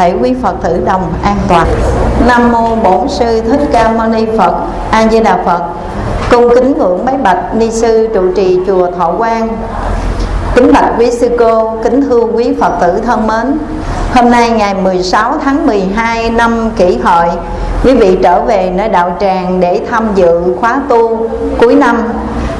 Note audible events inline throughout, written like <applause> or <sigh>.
thể quý phật tử đồng an toàn. Nam mô bổn sư thích ca mâu ni phật a di đà phật. Cung kính ngưỡng bái bạch ni sư trụ trì chùa thọ quang. Kính bạch quý sư cô, kính thưa quý Phật tử thân mến. Hôm nay ngày 16 tháng 12 năm kỷ hợi Quý vị trở về nơi đạo tràng để tham dự khóa tu cuối năm.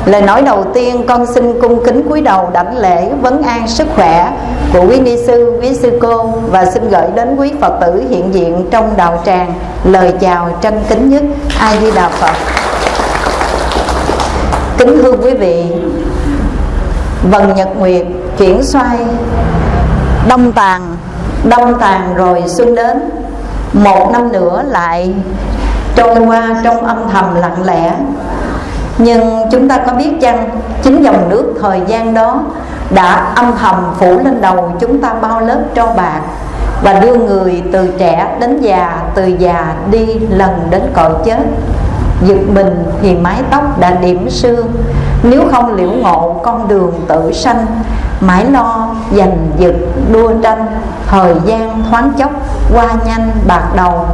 Lời nói đầu tiên con xin cung kính cúi đầu đảnh lễ vấn an sức khỏe của quý ni sư, quý sư cô Và xin gửi đến quý Phật tử hiện diện trong đạo tràng Lời chào trân kính nhất. A Di Đà Phật. Kính thưa quý vị Vần Nhật Nguyệt chuyển xoay. Đông tàn Đông tàn rồi xuân đến. Một năm nữa lại trôi qua trong âm thầm lặng lẽ. Nhưng chúng ta có biết chăng, Chính dòng nước thời gian đó Đã âm thầm phủ lên đầu chúng ta bao lớp tro bạc Và đưa người từ trẻ đến già, Từ già đi lần đến cõi chết. Giật mình thì mái tóc đã điểm sương. Nếu không liễu ngộ con đường tự sanh, Mãi lo giành giật đua tranh, Thời gian thoáng chốc qua nhanh bạc đầu.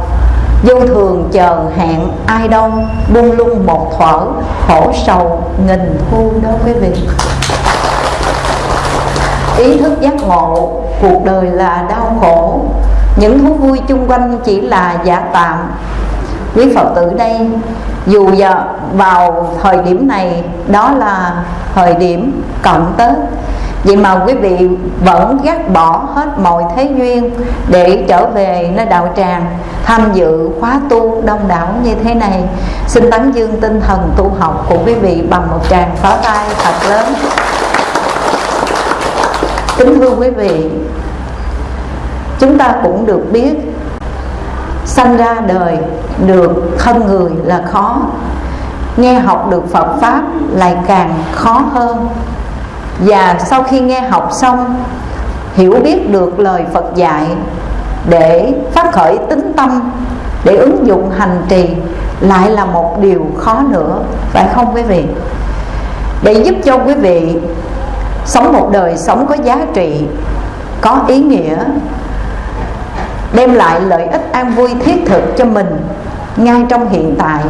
Vô thường chờ hẹn ai đâu Buông lung một thuở khổ sầu nghìn thu đó quý vị. Ý thức giác ngộ, cuộc đời là đau khổ. Những thú vui chung quanh chỉ là giả tạm. Quý Phật tử đây, dù giờ vào thời điểm này, đó là thời điểm cận tết vậy mà quý vị vẫn gác bỏ hết mọi thế duyên để trở về nơi đạo tràng, tham dự khóa tu đông đảo như thế này. Xin tán dương tinh thần tu học của quý vị bằng một tràng pháo tay thật lớn. Kính thưa quý vị, chúng ta cũng được biết, sanh ra đời được thân người là khó. Nghe học được Phật pháp lại càng khó hơn và sau khi nghe học xong, hiểu biết được lời Phật dạy để phát khởi tính tâm, để ứng dụng hành trì lại là một điều khó nữa, phải không quý vị? Để giúp cho quý vị sống một đời sống có giá trị, có ý nghĩa, đem lại lợi ích an vui thiết thực cho mình ngay trong hiện tại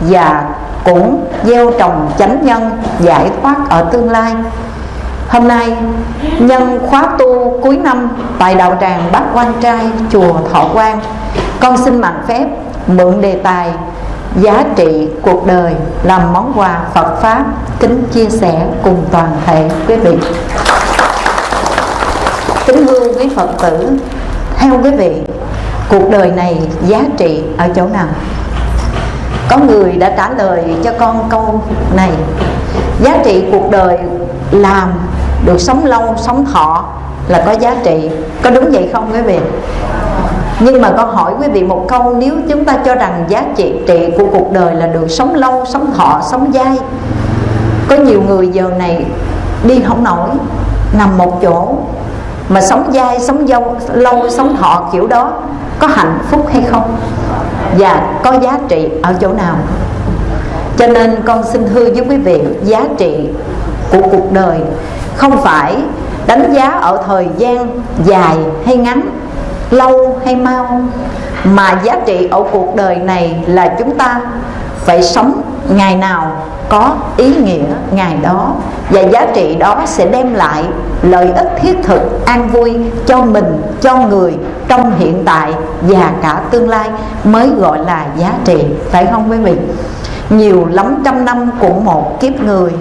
và cũng gieo trồng chánh nhân, giải thoát ở tương lai. Hôm nay, nhân khóa tu cuối năm tại đạo tràng Bát Quan Trai, chùa Thọ Quang, Con xin mạng phép mượn đề tài giá trị cuộc đời làm món quà Phật Pháp kính chia sẻ cùng toàn thể quý vị. Kính thưa quý Phật tử, Theo quý vị, cuộc đời này giá trị ở chỗ nào? Có người đã trả lời cho con câu này. Giá trị cuộc đời làm được sống lâu, sống thọ là có giá trị. Có đúng vậy không quý vị? Nhưng mà con hỏi quý vị một câu, nếu chúng ta cho rằng giá trị trị của cuộc đời là được sống lâu, sống thọ, sống dai, có nhiều người giờ này đi không nổi, nằm một chỗ, mà sống dai, sống dâu, lâu, sống thọ kiểu đó, có hạnh phúc hay không? Và có giá trị ở chỗ nào? Cho nên con xin hư với quý vị, giá trị của cuộc đời không phải đánh giá ở thời gian dài hay ngắn, lâu hay mau, mà giá trị ở cuộc đời này là chúng ta phải sống ngày nào có ý nghĩa, ngày đó. Và giá trị đó sẽ đem lại lợi ích thiết thực, an vui cho mình, cho người trong hiện tại và cả tương lai mới gọi là giá trị, phải không quý vị? Nhiều lắm trăm năm của một kiếp người,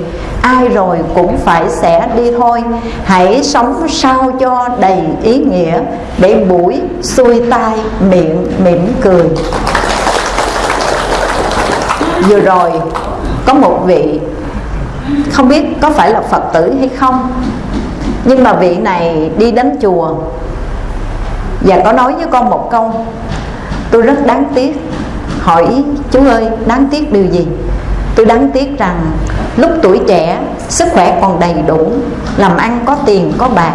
ai rồi cũng phải sẽ đi thôi. Hãy sống sao cho đầy ý nghĩa để buổi xuôi tai miệng mỉm cười vừa rồi, có một vị, không biết có phải là phật tử hay không, nhưng mà vị này đi đến chùa và có nói với con một câu. Tôi rất đáng tiếc. Hỏi, chú ơi, đáng tiếc điều gì? Tôi đáng tiếc rằng lúc tuổi trẻ, sức khỏe còn đầy đủ, làm ăn có tiền, có bạc.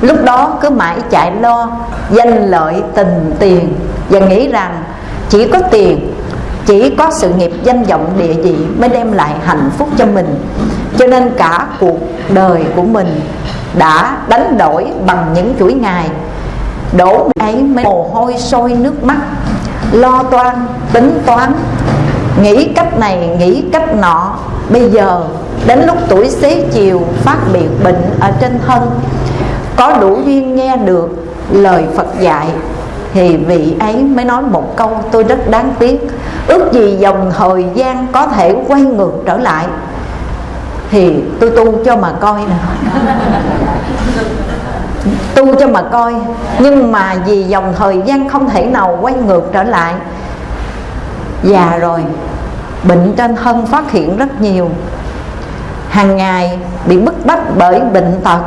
Lúc đó cứ mãi chạy lo, danh lợi, tình tiền và nghĩ rằng chỉ có tiền chỉ có sự nghiệp danh vọng địa vị mới đem lại hạnh phúc cho mình. Cho nên cả cuộc đời của mình đã đánh đổi bằng những chuỗi ngày. Đổ ấy mới mồ hôi sôi nước mắt, lo toan, tính toán. Nghĩ cách này, nghĩ cách nọ. Bây giờ, đến lúc tuổi xế chiều, phát biệt bệnh ở trên thân, có đủ duyên nghe được lời Phật dạy thì vị ấy mới nói một câu, tôi rất đáng tiếc. Ước gì dòng thời gian có thể quay ngược trở lại. Thì tôi tu cho mà coi nè. <laughs> Tu cho mà coi. Nhưng mà vì dòng thời gian không thể nào quay ngược trở lại. Già rồi, bệnh trên thân phát hiện rất nhiều. Hàng ngày bị bức bách bởi bệnh tật.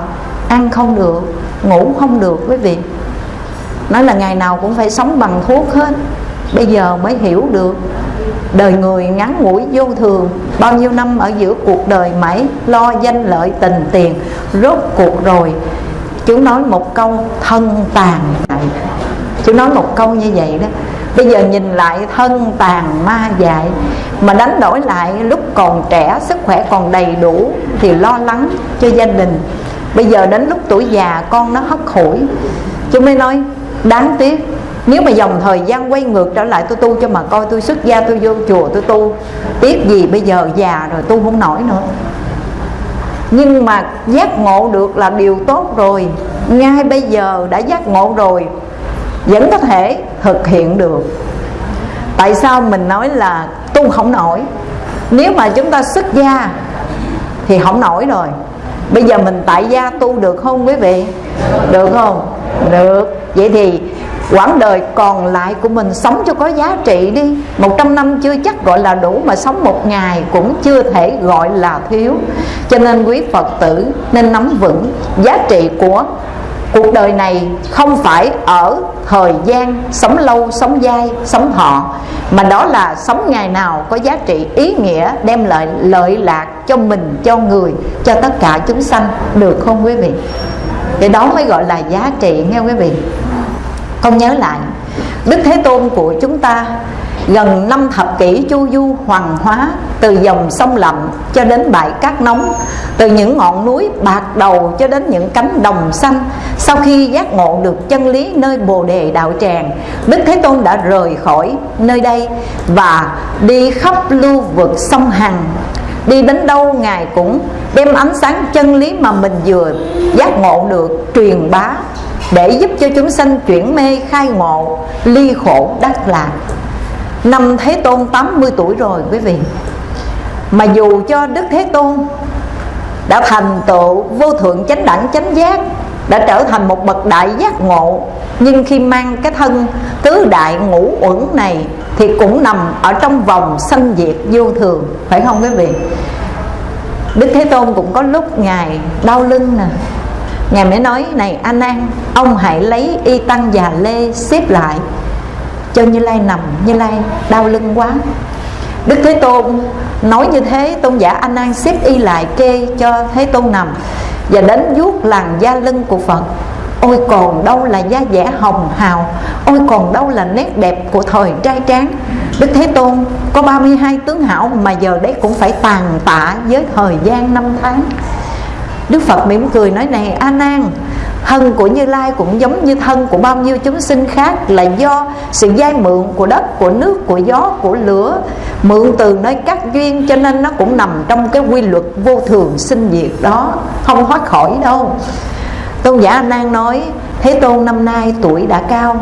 Ăn không được, ngủ không được quý vị nói là ngày nào cũng phải sống bằng thuốc hết. Bây giờ mới hiểu được, đời người ngắn ngủi vô thường. Bao nhiêu năm ở giữa cuộc đời mãi lo danh lợi tình tiền, rốt cuộc rồi chú nói một câu thân tàn chú nói một câu như vậy đó. Bây giờ nhìn lại thân tàn ma dại, mà đánh đổi lại lúc còn trẻ, sức khỏe còn đầy đủ thì lo lắng cho gia đình. Bây giờ đến lúc tuổi già, con nó hất hủi. Chú mới nói đáng tiếc, nếu mà dòng thời gian quay ngược trở lại, tôi tu cho mà coi tôi xuất gia, tôi vô chùa, tôi tu, tiếc gì bây giờ già rồi tu không nổi nữa. Nhưng mà giác ngộ được là điều tốt rồi. Ngay bây giờ đã giác ngộ rồi, vẫn có thể thực hiện được. Tại sao mình nói là tu không nổi? Nếu mà chúng ta xuất gia thì không nổi rồi. Bây giờ mình tại gia tu được không quý vị? Được không? Được. Vậy thì quãng đời còn lại của mình sống cho có giá trị đi. Một trăm năm chưa chắc gọi là đủ Mà sống một ngày cũng chưa thể gọi là thiếu. Cho nên quý Phật tử nên nắm vững giá trị của cuộc đời này không phải ở thời gian sống lâu, sống dai, sống họ mà đó là sống ngày nào có giá trị ý nghĩa đem lại lợi lạc cho mình, cho người, cho tất cả chúng sanh. Được không quý vị? Thì đó mới gọi là giá trị nghe quý vị. Con nhớ lại, đức thế tôn của chúng ta gần năm thập kỷ chu du hoàng hóa từ dòng sông lậm cho đến bãi cát nóng, từ những ngọn núi bạc đầu cho đến những cánh đồng xanh. Sau khi giác ngộ được chân lý nơi bồ đề đạo tràng, đức thế tôn đã rời khỏi nơi đây và đi khắp lưu vực sông hằng đi đến đâu ngài cũng đem ánh sáng chân lý mà mình vừa giác ngộ được truyền bá để giúp cho chúng sanh chuyển mê, khai ngộ, ly khổ, đắc lạc. Năm Thế Tôn 80 tuổi rồi quý vị. Mà dù cho Đức Thế Tôn Đã thành tựu vô thượng chánh đẳng, chánh giác, Đã trở thành một bậc đại giác ngộ, Nhưng khi mang cái thân tứ đại ngũ uẩn này thì cũng nằm ở trong vòng sanh diệt vô thường, Phải không quý vị? Đức Thế Tôn cũng có lúc Ngài đau lưng nè. Ngài mới nói, này anh An Ông hãy lấy y tăng già lê xếp lại, cho như lai nằm. Như lai đau lưng quá. Đức thế tôn nói như thế, tôn giả a nan xếp y lại kê cho thế tôn nằm và đến vuốt làn da lưng của phật ôi còn đâu là da dẻ hồng hào, ôi còn đâu là nét đẹp của thời trai tráng. Đức thế tôn, có 32 tướng hảo mà giờ đấy cũng phải tàn tạ với thời gian năm tháng. Đức phật mỉm cười nói này, a nan, thân của như lai cũng giống như thân của bao nhiêu chúng sinh khác là do sự dai mượn của đất, của nước, của gió, của lửa. Mượn từ nơi các duyên cho nên nó cũng nằm trong cái quy luật vô thường sinh diệt đó. Không thoát khỏi đâu tôn giả a nói, thế tôn năm nay tuổi đã cao,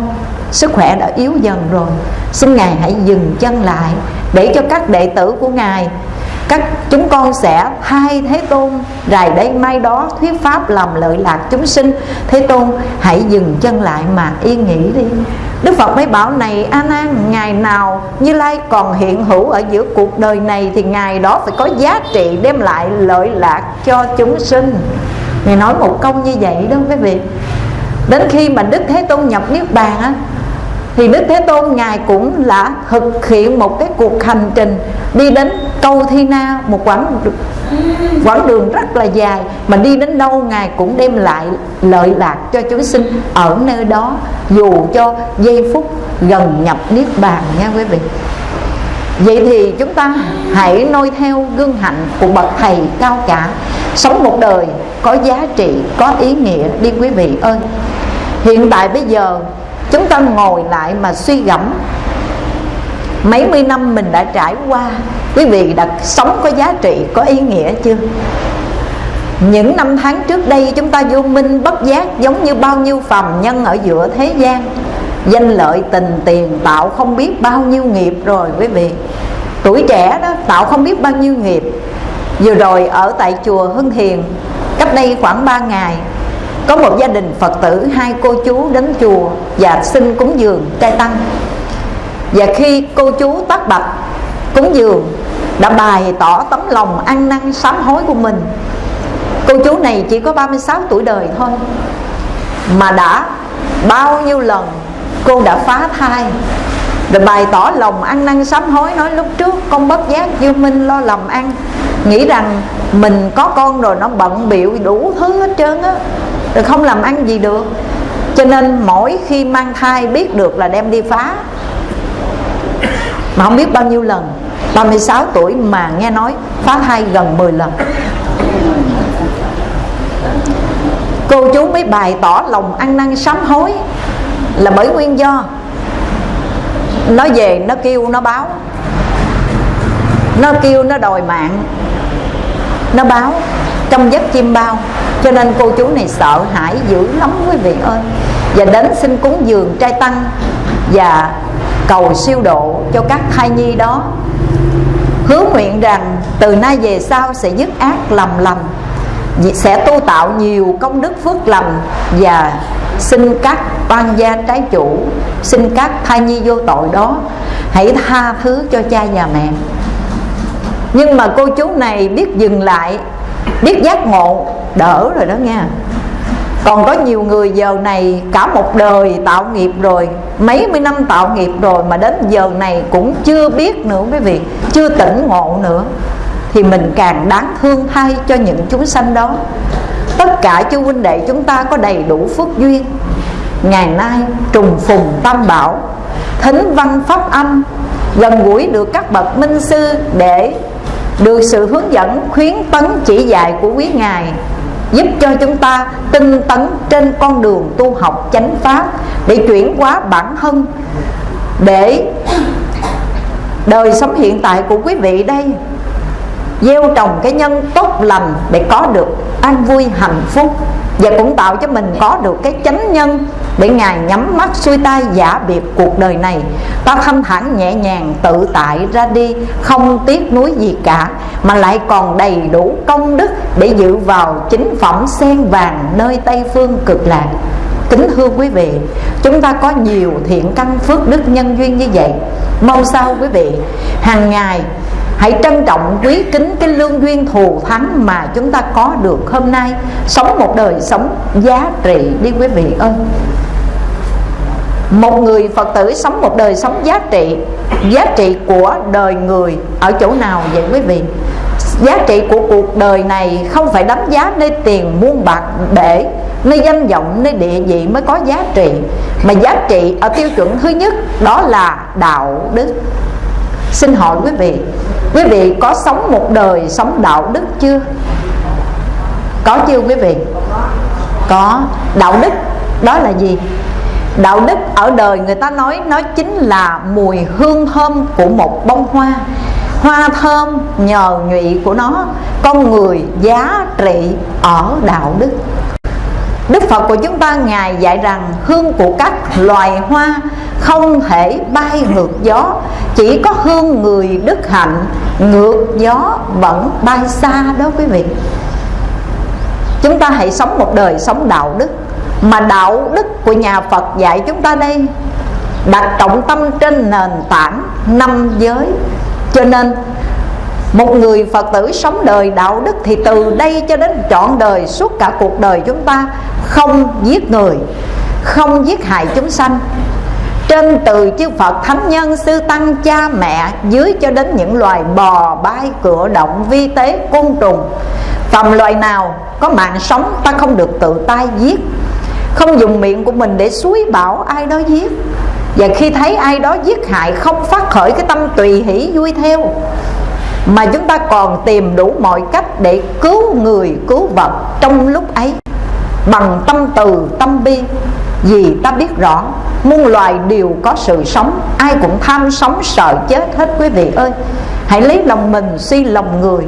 sức khỏe đã yếu dần rồi. Xin ngài hãy dừng chân lại để cho các đệ tử của ngài, các chúng con sẽ thay thế tôn rài đây mai đó thuyết pháp làm lợi lạc chúng sinh. Thế tôn, hãy dừng chân lại mà yên nghỉ đi. Đức phật mới bảo, này a nan ngày nào như lai còn hiện hữu ở giữa cuộc đời này thì ngày đó phải có giá trị đem lại lợi lạc cho chúng sinh ngài nói một câu như vậy đó quý vị. Đến khi mà đức thế tôn nhập niết bàn á, thì đức thế tôn ngài cũng là thực hiện một cái cuộc hành trình đi đến câu thi na, một quãng quãng đường rất là dài. Mà đi đến đâu ngài cũng đem lại lợi lạc cho chúng sinh ở nơi đó, dù cho giây phút gần nhập niết bàn nha quý vị. Vậy thì chúng ta hãy noi theo gương hạnh của bậc thầy cao cả. Sống một đời có giá trị, có ý nghĩa. Đi quý vị ơi Hiện tại bây giờ chúng ta ngồi lại mà suy gẫm. Mấy mươi năm mình đã trải qua Quý vị đã sống có giá trị, có ý nghĩa chưa? Những năm tháng trước đây chúng ta vô minh bất giác Giống như bao nhiêu phàm nhân ở giữa thế gian. Danh lợi tình tiền, tạo không biết bao nhiêu nghiệp rồi quý vị. Tuổi trẻ đó, tạo không biết bao nhiêu nghiệp. Vừa rồi ở tại chùa Hưng Hiền, Cách đây khoảng 3 ngày, Có một gia đình Phật tử, Hai cô chú đến chùa Và xin cúng dường trai tăng. Và khi cô chú tắt bạch, cúng dường, Đã bày tỏ tấm lòng ăn năn sám hối của mình. Cô chú này chỉ có 36 tuổi đời thôi, Mà đã bao nhiêu lần cô đã phá thai rồi bày tỏ lòng ăn năn sám hối, nói lúc trước con bất giác vô minh lo lầm ăn, nghĩ rằng mình có con rồi nó bận biệu đủ thứ hết trơn á, rồi không làm ăn gì được. Cho nên mỗi khi mang thai biết được là đem đi phá. Mà không biết bao nhiêu lần 36 tuổi mà nghe nói phá thai gần 10 lần. Cô chú mới bày tỏ lòng ăn năn sám hối là bởi nguyên do. Nó về, nó kêu, nó báo. Nó kêu, nó đòi mạng. Nó báo Trong giấc chim bao. Cho nên cô chú này sợ hãi dữ lắm, quý vị ơi. Và đến xin cúng dường trai tăng Và cầu siêu độ cho các thai nhi đó. Hứa nguyện rằng từ nay về sau sẽ dứt ác lầm lầm, sẽ tu tạo nhiều công đức phước lành và xin các quan gia trái chủ, xin các thai nhi vô tội đó, hãy tha thứ cho cha và mẹ. Nhưng mà cô chú này biết dừng lại, biết giác ngộ, đỡ rồi đó nha. Còn có nhiều người giờ này cả một đời tạo nghiệp rồi, mấy mươi năm tạo nghiệp rồi mà đến giờ này cũng chưa biết nữa quý vị, chưa tỉnh ngộ nữa. Thì mình càng đáng thương thay cho những chúng sanh đó tất cả chú huynh đệ chúng ta có đầy đủ phước duyên. Ngày nay trùng phùng tam bảo, thính văn pháp âm, gần gũi được các bậc minh sư để được sự hướng dẫn, khuyến tấn, chỉ dạy của quý ngài, giúp cho chúng ta tinh tấn trên con đường tu học chánh pháp để chuyển hóa bản thân, để đời sống hiện tại của quý vị đây, gieo trồng cái nhân tốt lành để có được an vui, hạnh phúc. Và cũng tạo cho mình có được cái chánh nhân để ngài nhắm mắt xuôi tay giả biệt cuộc đời này. Ta thanh thản nhẹ nhàng, tự tại ra đi, không tiếc nuối gì cả, mà lại còn đầy đủ công đức để dự vào chính phẩm sen vàng nơi tây phương cực lạc. Kính thưa quý vị, chúng ta có nhiều thiện căn phước đức nhân duyên như vậy. Mong sao quý vị, hàng ngày Hãy trân trọng quý kính cái lương duyên thù thắng mà chúng ta có được hôm nay. Sống một đời sống giá trị đi quý vị ơi. Một người Phật tử sống một đời sống giá trị Giá trị của đời người ở chỗ nào vậy quý vị? Giá trị của cuộc đời này không phải đánh giá nơi tiền muôn bạc để Nơi danh vọng, nơi địa vị mới có giá trị Mà giá trị ở tiêu chuẩn thứ nhất đó là đạo đức. Xin hỏi quý vị Quý vị có sống một đời sống đạo đức chưa? Có chưa quý vị? Có Đạo đức, đó là gì? Đạo đức ở đời người ta nói, Nó chính là mùi hương thơm của một bông hoa Hoa thơm nhờ nhụy của nó, Con người giá trị ở đạo đức Đức Phật của chúng ta Ngài dạy rằng hương của các loài hoa không thể bay ngược gió. Chỉ có hương người đức hạnh ngược gió vẫn bay xa đó quý vị. Chúng ta hãy sống một đời sống đạo đức mà đạo đức của nhà Phật dạy chúng ta đây đặt trọng tâm trên nền tảng năm giới. Cho nên một người Phật tử sống đời đạo đức thì từ đây cho đến trọn đời, suốt cả cuộc đời chúng ta không giết người, không giết hại chúng sanh. Trên từ chư Phật thánh nhân, sư tăng, cha, mẹ, dưới cho đến những loài bò bay cửa động, vi tế, côn trùng. Phàm loài nào có mạng sống, ta không được tự tay giết. Không dùng miệng của mình để suối bảo ai đó giết. Và khi thấy ai đó giết hại, không phát khởi cái tâm tùy hỷ, vui theo. Mà chúng ta còn tìm đủ mọi cách để cứu người, cứu vật trong lúc ấy. Bằng tâm từ, tâm bi. Vì ta biết rõ, muôn loài đều có sự sống. Ai cũng tham sống, sợ chết hết quý vị ơi. Hãy lấy lòng mình suy lòng người.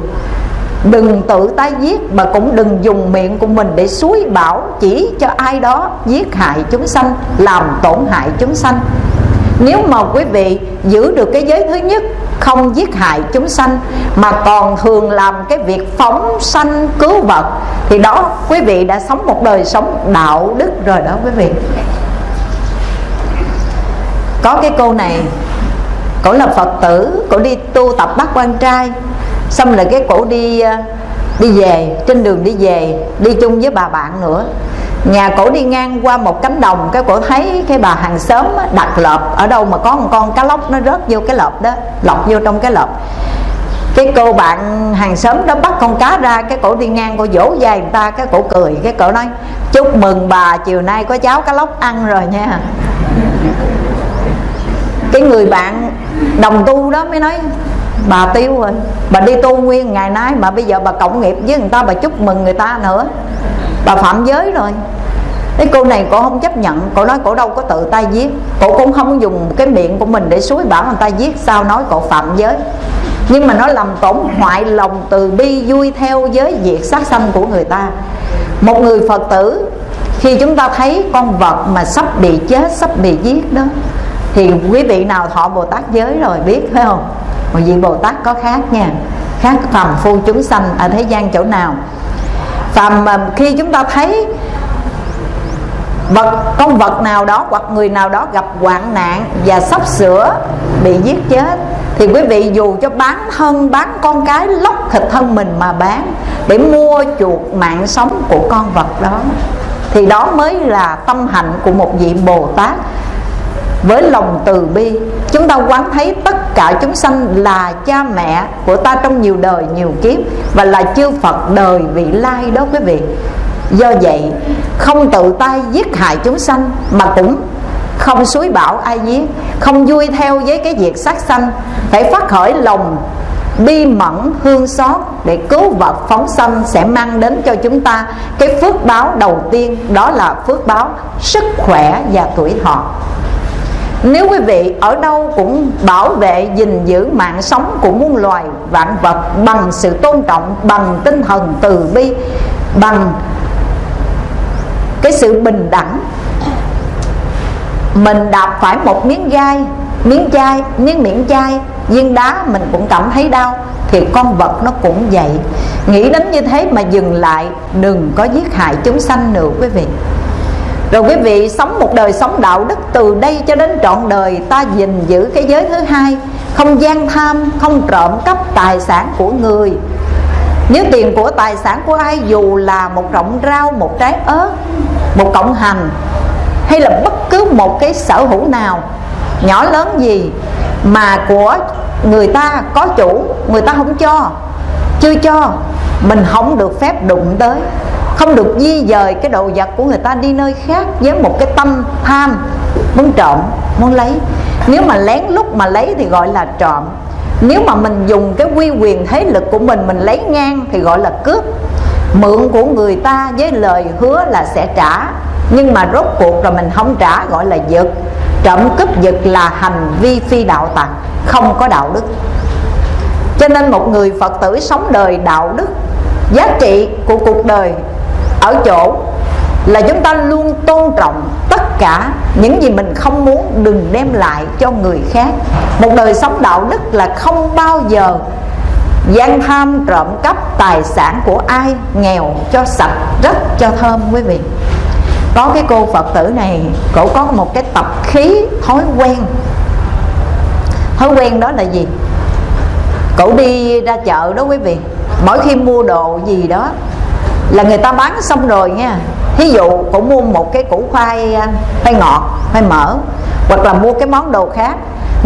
Đừng tự tay giết, Mà cũng đừng dùng miệng của mình để suối bảo Chỉ cho ai đó giết hại chúng sanh, Làm tổn hại chúng sanh. Nếu mà quý vị giữ được cái giới thứ nhất không giết hại chúng sanh, Mà còn thường làm cái việc phóng sanh cứu vật. Thì đó, quý vị đã sống một đời sống đạo đức rồi đó, quý vị. Có cái cô này Cổ là Phật tử Cổ đi tu tập bắt quan trai. Xong là cái cổ đi à, đi về, trên đường đi về, đi chung với bà bạn nữa nhà cổ đi ngang qua một cánh đồng, cái cổ thấy cái bà hàng xóm đặt lợp. Ở đâu mà có một con cá lóc nó rớt vô cái lợp đó, lọc vô trong cái lợp. Cái cô bạn hàng xóm đó bắt con cá ra, cái cổ đi ngang, cô vỗ dài người ta, cái cổ cười. Cái cổ nói, chúc mừng bà, chiều nay có cháo cá lóc ăn rồi nha. Cái người bạn đồng tu đó mới nói bà tiêu rồi bà đi tu nguyên ngày nay mà bây giờ bà cộng nghiệp với người ta, bà chúc mừng người ta nữa. Bà phạm giới rồi. Cái cô này cô không chấp nhận, Cô nói cô đâu có tự tay giết. Cô cũng không dùng cái miệng của mình để suối bảo người ta giết, Sao nói cô phạm giới. Nhưng mà nó làm tổn hoại lòng từ bi Vui theo giới diệt sát sanh của người ta. Một người Phật tử, Khi chúng ta thấy con vật mà sắp bị chết, Sắp bị giết đó, Thì quý vị nào thọ Bồ Tát giới rồi, biết phải không? Một vị bồ tát có khác nha. Khác phàm phu chúng sanh ở thế gian chỗ nào. Phàm mà khi chúng ta thấy vật, con vật nào đó hoặc người nào đó gặp hoạn nạn và sắp sửa bị giết chết, thì quý vị dù cho bán thân, bán con cái, lóc thịt thân mình mà bán để mua chuộc mạng sống của con vật đó, thì đó mới là tâm hạnh của một vị bồ tát với lòng từ bi, chúng ta quán thấy tất cả chúng sanh là cha mẹ của ta trong nhiều đời, nhiều kiếp và là chư Phật đời vị lai đó quý vị. Do vậy, không tự tay giết hại chúng sanh mà cũng không suối bảo ai giết, không vui theo với cái việc sát sanh, phải phát khởi lòng bi mẫn, hương xót để cứu vật phóng sanh sẽ mang đến cho chúng ta cái phước báo đầu tiên, đó là phước báo sức khỏe và tuổi thọ nếu quý vị ở đâu cũng bảo vệ, gìn giữ mạng sống của muôn loài vạn vật bằng sự tôn trọng, bằng tinh thần từ bi, bằng cái sự bình đẳng, mình đạp phải một miếng gai, miếng chai, miếng miệng chai, viên đá mình cũng cảm thấy đau, thì con vật nó cũng vậy. Nghĩ đến như thế mà dừng lại, đừng có giết hại chúng sanh nữa, quý vị rồi quý vị, sống một đời sống đạo đức từ đây cho đến trọn đời, ta gìn giữ cái giới thứ hai. Không gian tham, không trộm cắp tài sản của người. Nếu tiền của tài sản của ai, dù là một rộng rau, một trái ớt, một cộng hành, hay là bất cứ một cái sở hữu nào, nhỏ lớn gì mà của người ta có chủ, người ta không cho, chưa cho, mình không được phép đụng tới không được di dời cái đồ vật của người ta đi nơi khác với một cái tâm tham muốn trộm, muốn lấy. Nếu mà lén lút mà lấy thì gọi là trộm. Nếu mà mình dùng cái quy quyền thế lực của mình mình lấy ngang thì gọi là cướp. Mượn của người ta với lời hứa là sẽ trả, nhưng mà rốt cuộc rồi mình không trả gọi là giật. Trộm cướp giật là hành vi phi đạo tặc, không có đạo đức. Cho nên một người phật tử sống đời đạo đức, giá trị của cuộc đời ở chỗ là chúng ta luôn tôn trọng tất cả những gì mình không muốn đừng đem lại cho người khác. Một đời sống đạo đức là không bao giờ gian tham trộm cắp tài sản của ai, nghèo cho sạch, rất cho thơm, quý vị. Có cái cô phật tử này, cổ có một cái tập khí thói quen. Thói quen đó là gì? Cổ đi ra chợ đó, quý vị. Mỗi khi mua đồ gì đó là người ta bán xong rồi nha. Thí dụ cổ mua một cái củ khoai à, khoai ngọt khoai mỡ hoặc là mua cái món đồ khác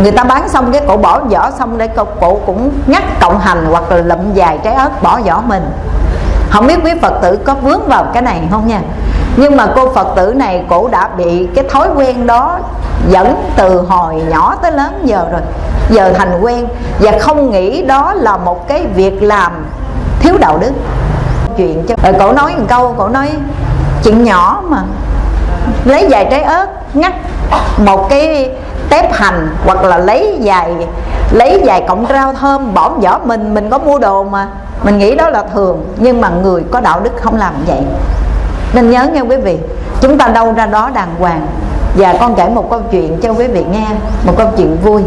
người ta bán xong cái cổ bỏ vỏ xong để cổ, cổ cũng ngắt cộng hành hoặc là lụm dài trái ớt bỏ vỏ mình. Không biết quý phật tử có vướng vào cái này không nha. Nhưng mà cô phật tử này cổ đã bị cái thói quen đó dẫn từ hồi nhỏ tới lớn giờ rồi. Giờ thành quen và không nghĩ đó là một cái việc làm thiếu đạo đức chuyện cho rồi cổ nói một câu, cổ nói chuyện nhỏ mà. Lấy vài trái ớt, ngắt một cái tép hành hoặc là lấy vài lấy vài cọng rau thơm, bỏ vỏ mình mình có mua đồ mà. Mình nghĩ đó là thường, nhưng mà người có đạo đức không làm vậy. Nên nhớ nghe quý vị, chúng ta đâu ra đó đàng hoàng. Và con kể một câu chuyện cho quý vị nghe, một câu chuyện vui.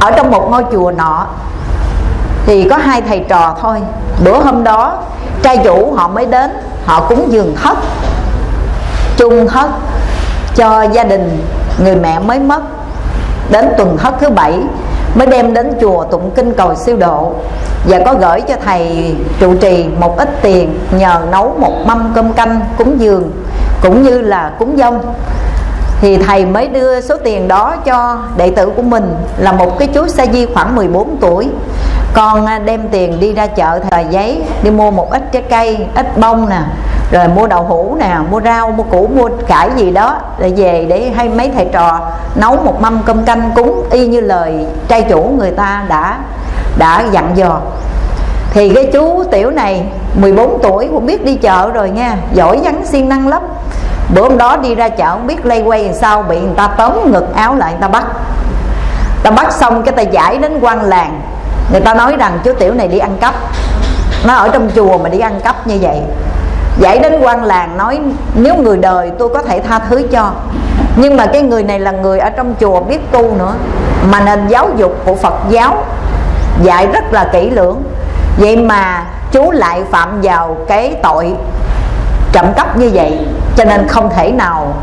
Ở trong một ngôi chùa nọ thì có hai thầy trò thôi. Bữa hôm đó, trai chủ họ mới đến, họ cúng dường thất, chung thất cho gia đình người mẹ mới mất. Đến tuần thất thứ bảy, mới đem đến chùa tụng kinh cầu siêu độ và có gửi cho thầy trụ trì một ít tiền nhờ nấu một mâm cơm canh cúng dường, cũng như là cúng dông. Thì thầy mới đưa số tiền đó cho đệ tử của mình là một cái chú sa di khoảng 14 tuổi con đem tiền đi ra chợ thời giấy, đi mua một ít trái cây, ít bông nè, rồi mua đậu hũ nè, mua rau, mua củ, mua cải gì đó để về để hay mấy thầy trò nấu một mâm cơm canh cúng, y như lời trai chủ người ta đã đã dặn dò. Thì cái chú tiểu này 14 tuổi, cũng biết đi chợ rồi nha, giỏi vắng siêng năng lắm. Bữa hôm đó đi ra chợ, không biết lây quay làm sao, bị người ta tóm ngực áo lại người ta bắt. Ta bắt xong cái ta giải đến quan làng người ta nói rằng chú tiểu này đi ăn cắp. Nó ở trong chùa mà đi ăn cắp như vậy. Giải đến quan làng nói, nếu người đời tôi có thể tha thứ cho. Nhưng mà cái người này là người ở trong chùa biết tu nữa. Mà nền giáo dục của phật giáo dạy rất là kỹ lưỡng. Vậy mà chú lại phạm vào cái tội trộm cắp như vậy, cho nên không thể nào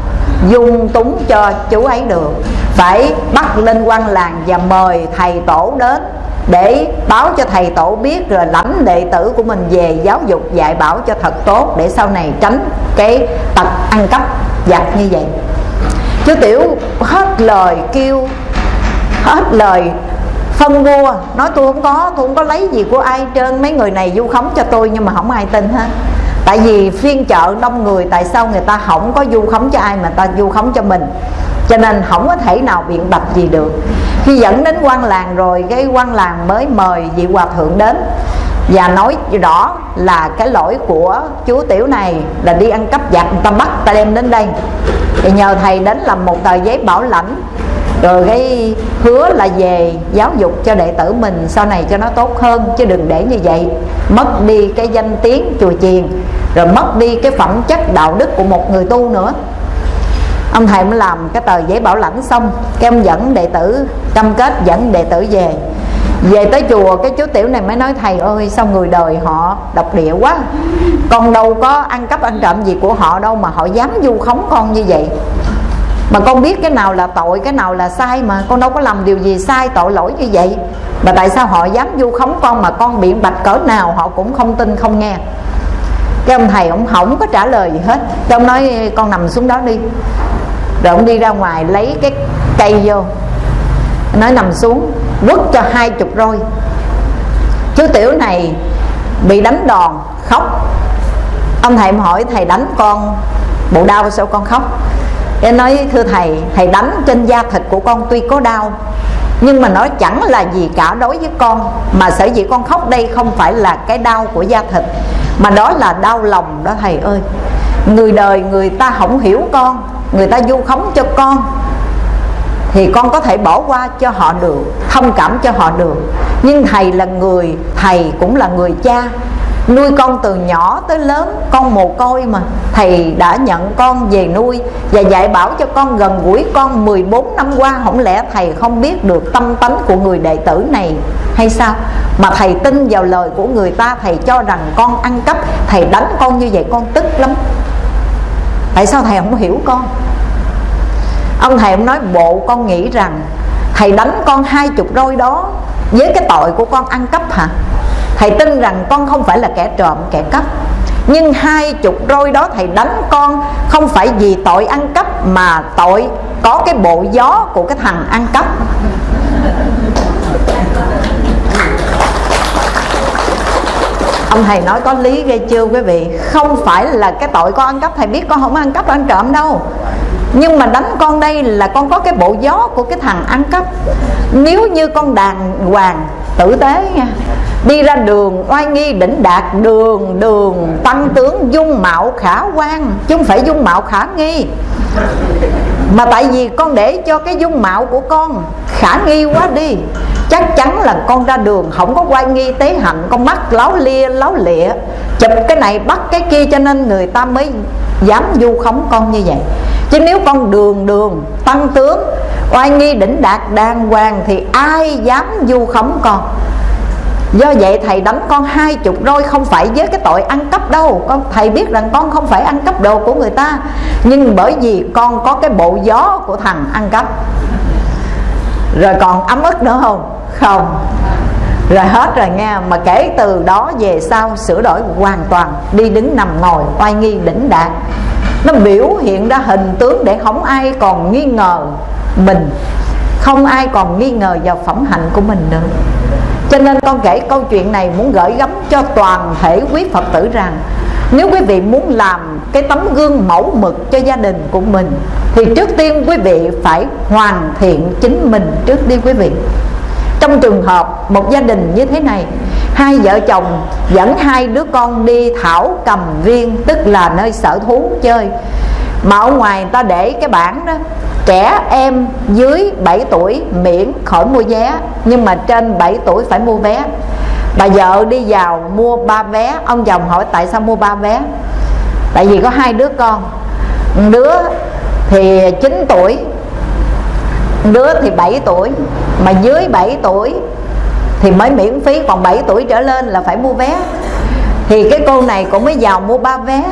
dung túng cho chú ấy được. Phải bắt lên quan làng và mời thầy tổ đến để báo cho thầy tổ biết rồi lãnh đệ tử của mình về giáo dục dạy bảo cho thật tốt để sau này tránh cái tật ăn cắp giặt như vậy. Chú tiểu hết lời kêu, hết lời phân mua nói tôi không có, tôi không có lấy gì của ai trên mấy người này du khống cho tôi nhưng mà không ai tin hết. Tại vì phiên chợ đông người, tại sao người ta không có du khống cho ai mà ta du khống cho mình? Cho nên không có thể nào biện bạch gì được khi dẫn đến quan làng rồi, cái quan làng mới mời vị hòa thượng đến và nói rõ là cái lỗi của chú tiểu này là đi ăn cắp giặc, người ta bắt ta đem đến đây. Thì nhờ thầy đến làm một tờ giấy bảo lãnh, rồi cái hứa là về giáo dục cho đệ tử mình, sau này cho nó tốt hơn, chứ đừng để như vậy. Mất đi cái danh tiếng chùa chiền, rồi mất đi cái phẩm chất đạo đức của một người tu nữa ông thầy mới làm cái tờ giấy bảo lãnh xong, cái ông dẫn đệ tử, cam kết dẫn đệ tử về. Về tới chùa, cái chú tiểu này mới nói, thầy ơi, sao người đời họ độc địa quá? Con đâu có ăn cắp ăn trộm gì của họ đâu mà họ dám du khống con như vậy. Mà con biết cái nào là tội, cái nào là sai mà, con đâu có làm điều gì sai, tội lỗi như vậy. Mà tại sao họ dám du khống con mà con biện bạch cỡ nào, họ cũng không tin, không nghe. Cái ông thầy ông không có trả lời gì hết. Cái ông nói, con nằm xuống đó đi rồi ông đi ra ngoài lấy cái cây vô. Nói nằm xuống, quất cho hai chục roi. Chú tiểu này bị đánh đòn, khóc. Ông thầy hỏi, thầy đánh con bộ đau sao con khóc? Em nói, thưa thầy thầy đánh trên da thịt của con tuy có đau, nhưng mà nó chẳng là gì cả đối với con. Mà sở dĩ con khóc đây không phải là cái đau của da thịt, mà đó là đau lòng đó thầy ơi người đời người ta không hiểu con, người ta du khống cho con. Thì con có thể bỏ qua cho họ được, thông cảm cho họ được. Nhưng thầy là người, thầy cũng là người cha. Nuôi con từ nhỏ tới lớn, con mồ côi mà. Thầy đã nhận con về nuôi và dạy bảo cho con gần gũi con 14 năm qua. Không lẽ thầy không biết được tâm tánh của người đệ tử này hay sao? Mà thầy tin vào lời của người ta, thầy cho rằng con ăn cắp, thầy đánh con như vậy con tức lắm tại sao thầy không hiểu con? Ông thầy ông nói bộ con nghĩ rằng thầy đánh con hai chục roi đó với cái tội của con ăn cắp hả? Thầy tin rằng con không phải là kẻ trộm, kẻ cắp. Nhưng hai chục roi đó thầy đánh con không phải vì tội ăn cắp mà tội có cái bộ gió của cái thằng ăn cắp. Ông thầy nói có lý ghê chưa, quý vị? Không phải là cái tội con ăn cắp, thầy biết con không ăn cắp, ăn trộm đâu. Nhưng mà đánh con đây là con có cái bộ gió của cái thằng ăn cắp. Nếu như con đàng hoàng tử tế nha đi ra đường, oai nghi đỉnh đạt đường đường, tăng tướng dung mạo khả quan, chứ không phải dung mạo khả nghi. Mà tại vì con để cho cái dung mạo của con khả nghi quá đi, chắc chắn là con ra đường không có oai nghi tế hạnh, con mắt láo lia, láo lịa, chụp cái này bắt cái kia cho nên người ta mới dám du khống con như vậy. Chứ nếu con đường đường, tăng tướng, oai nghi đỉnh đạt đàng hoàng thì ai dám du khống con? Do vậy, thầy đánh con hai chục roi không phải với cái tội ăn cắp đâu. Con, Thầy biết rằng con không phải ăn cắp đồ của người ta. Nhưng bởi vì con có cái bộ gió của thằng ăn cắp. Rồi còn ấm ức nữa không? Không. Rồi hết rồi nha Mà kể từ đó về sau, sửa đổi hoàn toàn. Đi đứng nằm ngồi, oai nghi đỉnh đạt Nó biểu hiện ra hình tướng để không ai còn nghi ngờ mình. Không ai còn nghi ngờ vào phẩm hạnh của mình nữa cho nên con kể câu chuyện này muốn gửi gắm cho toàn thể quý Phật tử rằng, Nếu quý vị muốn làm cái tấm gương mẫu mực cho gia đình của mình, Thì trước tiên quý vị phải hoàn thiện chính mình trước đi quý vị. Trong trường hợp một gia đình như thế này, Hai vợ chồng dẫn hai đứa con đi thảo cầm viên, Tức là nơi sở thú chơi mà ở ngoài người ta để cái bảng đó. Trẻ em dưới 7 tuổi miễn khỏi mua vé, Nhưng mà trên 7 tuổi phải mua vé. Bà vợ đi vào mua ba vé. Ông chồng hỏi tại sao mua ba vé? Tại vì có hai đứa con. Đứa thì 9 tuổi Đứa thì 7 tuổi. Mà dưới 7 tuổi Thì mới miễn phí, Còn 7 tuổi trở lên là phải mua vé. Thì cái cô này cũng mới vào mua ba vé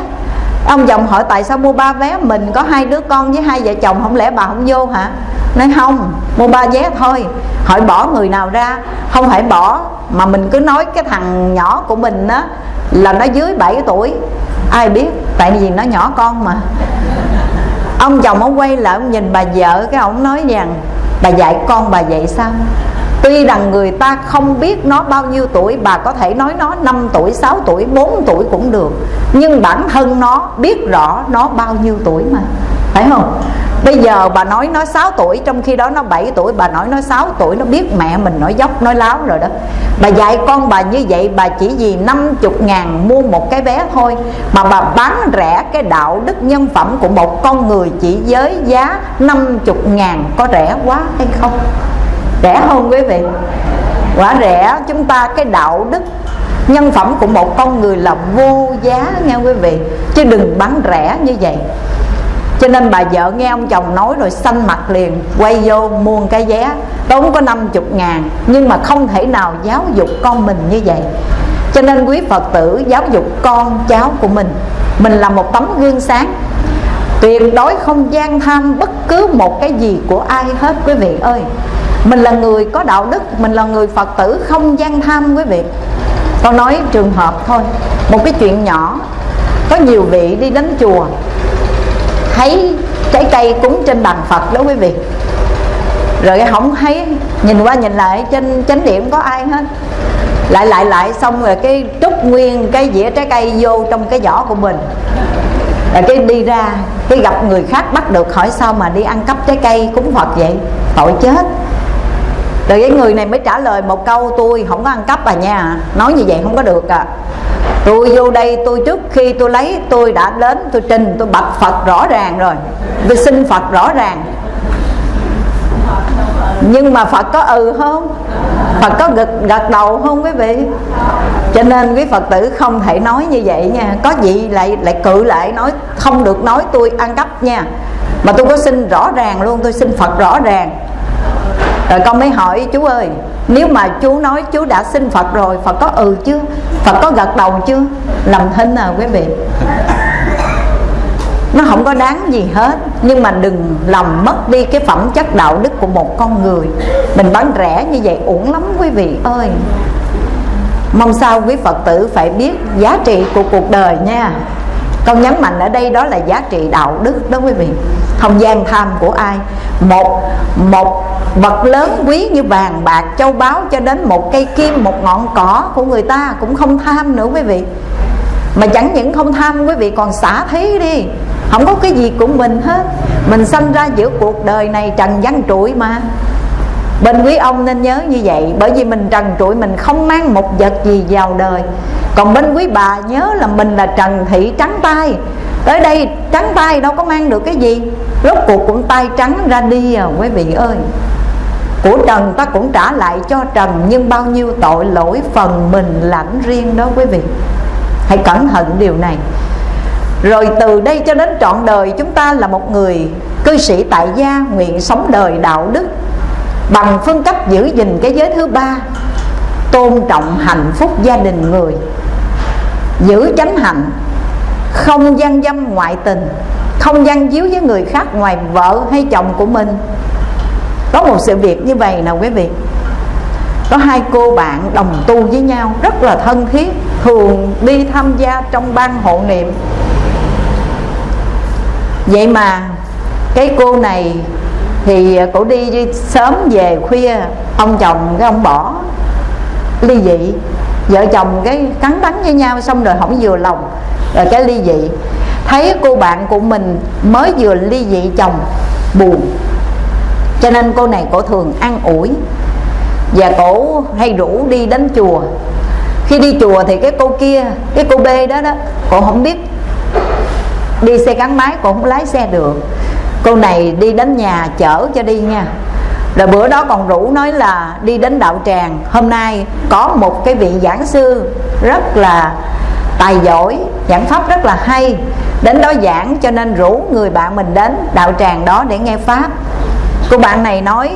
ông chồng hỏi, tại sao mua ba vé mình có hai đứa con với hai vợ chồng? Không lẽ bà không vô hả? Nói, không, mua ba vé thôi. Hỏi, bỏ người nào ra? Không phải bỏ, mà mình cứ nói cái thằng nhỏ của mình á, là nó dưới 7 tuổi. Ai biết, tại vì nó nhỏ con mà. Ông chồng ông quay lại, ông nhìn bà vợ, cái ông nói rằng bà dạy con bà vậy sao? Tuy rằng người ta không biết nó bao nhiêu tuổi Bà có thể nói nó 5 tuổi, 6 tuổi, 4 tuổi cũng được Nhưng bản thân nó biết rõ nó bao nhiêu tuổi mà Phải không? Bây giờ bà nói nó 6 tuổi Trong khi đó nó 7 tuổi Bà nói nó 6 tuổi Nó biết mẹ mình nói dốc nói láo rồi đó Bà dạy con bà như vậy Bà chỉ vì 50 ngàn mua một cái vé thôi Mà bà bán rẻ cái đạo đức nhân phẩm Của một con người chỉ với giá 50 ngàn Có rẻ quá hay không? Rẻ hơn quý vị. Quả rẻ, chúng ta cái đạo đức, nhân phẩm của một con người là vô giá nghe quý vị. Chứ đừng bán rẻ như vậy. Cho nên bà vợ nghe ông chồng nói rồi xanh mặt liền, Quay vô mua cái vé Tốn có 50 ngàn, Nhưng mà không thể nào giáo dục con mình như vậy. Cho nên quý Phật tử giáo dục con cháu của mình. Mình là một tấm gương sáng. Tuyệt đối không gian tham bất cứ một cái gì của ai hết quý vị ơi mình là người có đạo đức, mình là người phật tử, không gian tham quý vị. Con nói trường hợp thôi, một cái chuyện nhỏ, có nhiều vị đi đến chùa, thấy trái cây cúng trên bàn phật đó quý vị. Rồi không thấy, nhìn qua nhìn lại, trên chánh điện có ai hết. Lại lại lại, xong rồi cái trút nguyên cái dĩa trái cây vô trong cái giỏ của mình. Rồi cái đi ra, cái gặp người khác bắt được, hỏi sao mà đi ăn cắp trái cây cúng phật vậy? Tội chết rồi cái người này mới trả lời một câu tôi không có ăn cắp à nha. Nói như vậy không có được à. Tôi vô đây tôi trước khi tôi lấy tôi đã đến tôi trình tôi bạch phật rõ ràng rồi. Tôi xin phật rõ ràng. Nhưng mà phật có ừ không? Phật có gật, gật đầu không quý vị? Cho nên quý Phật tử không thể nói như vậy nha. Có gì lại lại cự lại nói không được nói tôi ăn cắp nha. Mà tôi có xin rõ ràng luôn tôi xin Phật rõ ràng rồi con mới hỏi chú ơi nếu mà chú nói chú đã xin Phật rồi Phật có ừ chứ, Phật có gật đầu chứ, làm thinh à quý vị. Nó không có đáng gì hết nhưng mà đừng làm mất đi cái phẩm chất đạo đức của một con người. Mình bán rẻ như vậy uổng lắm quý vị ơi. Mong sao quý phật tử phải biết giá trị của cuộc đời nha con nhấn mạnh ở đây đó là giá trị đạo đức đó quý vị. Không gian tham của ai? Một một vật lớn quý như vàng, bạc, châu báu cho đến một cây kim, một ngọn cỏ của người ta cũng không tham nữa quý vị. Mà chẳng những không tham quý vị, còn xả thí đi. Không có cái gì của mình hết. Mình sanh ra giữa cuộc đời này trần gian trụi mà bên quý ông nên nhớ như vậy, bởi vì mình trần trụi, mình không mang một vật gì vào đời. Còn bên quý bà nhớ là mình là trần thị trắng tay. Tới đây, trắng tay đâu có mang được cái gì. Rốt cuộc cũng tay trắng ra đi à quý vị ơi. Của trần ta cũng trả lại cho trần, nhưng bao nhiêu tội lỗi phần mình lãnh riêng đó, quý vị. Hãy cẩn thận điều này. Rồi từ đây cho đến trọn đời, chúng ta là một người cư sĩ tại gia, nguyện sống đời đạo đức bằng phương cách giữ gìn cái giới thứ ba, tôn trọng hạnh phúc gia đình người. Giữ chánh hạnh, không gian dâm ngoại tình, không gian díu với người khác ngoài vợ hay chồng của mình. Có một sự việc như vậy nào quý vị? Có hai cô bạn đồng tu với nhau, rất là thân thiết, thường đi tham gia trong ban hộ niệm. Vậy mà cái cô này thì à, cổ đi sớm về khuya, ông chồng cái ông bỏ ly dị. Vợ chồng cái cắn đắng với nhau xong rồi không vừa lòng rồi cái ly dị. Thấy cô bạn của mình mới vừa ly dị chồng, buồn. Cho nên cô này cổ thường ăn ủi. Và cổ hay rủ đi đến chùa. Khi đi chùa thì cái cô kia, cái cô b đó đó, cổ không biết đi xe gắn máy, cổ không lái xe được cô này đi đến nhà chở cho đi nha. Rồi bữa đó còn rủ nói là đi đến đạo tràng. Hôm nay có một cái vị giảng sư rất là tài giỏi, giảng pháp rất là hay. Đến đó giảng cho nên rủ người bạn mình đến đạo tràng đó để nghe pháp. Cô bạn này nói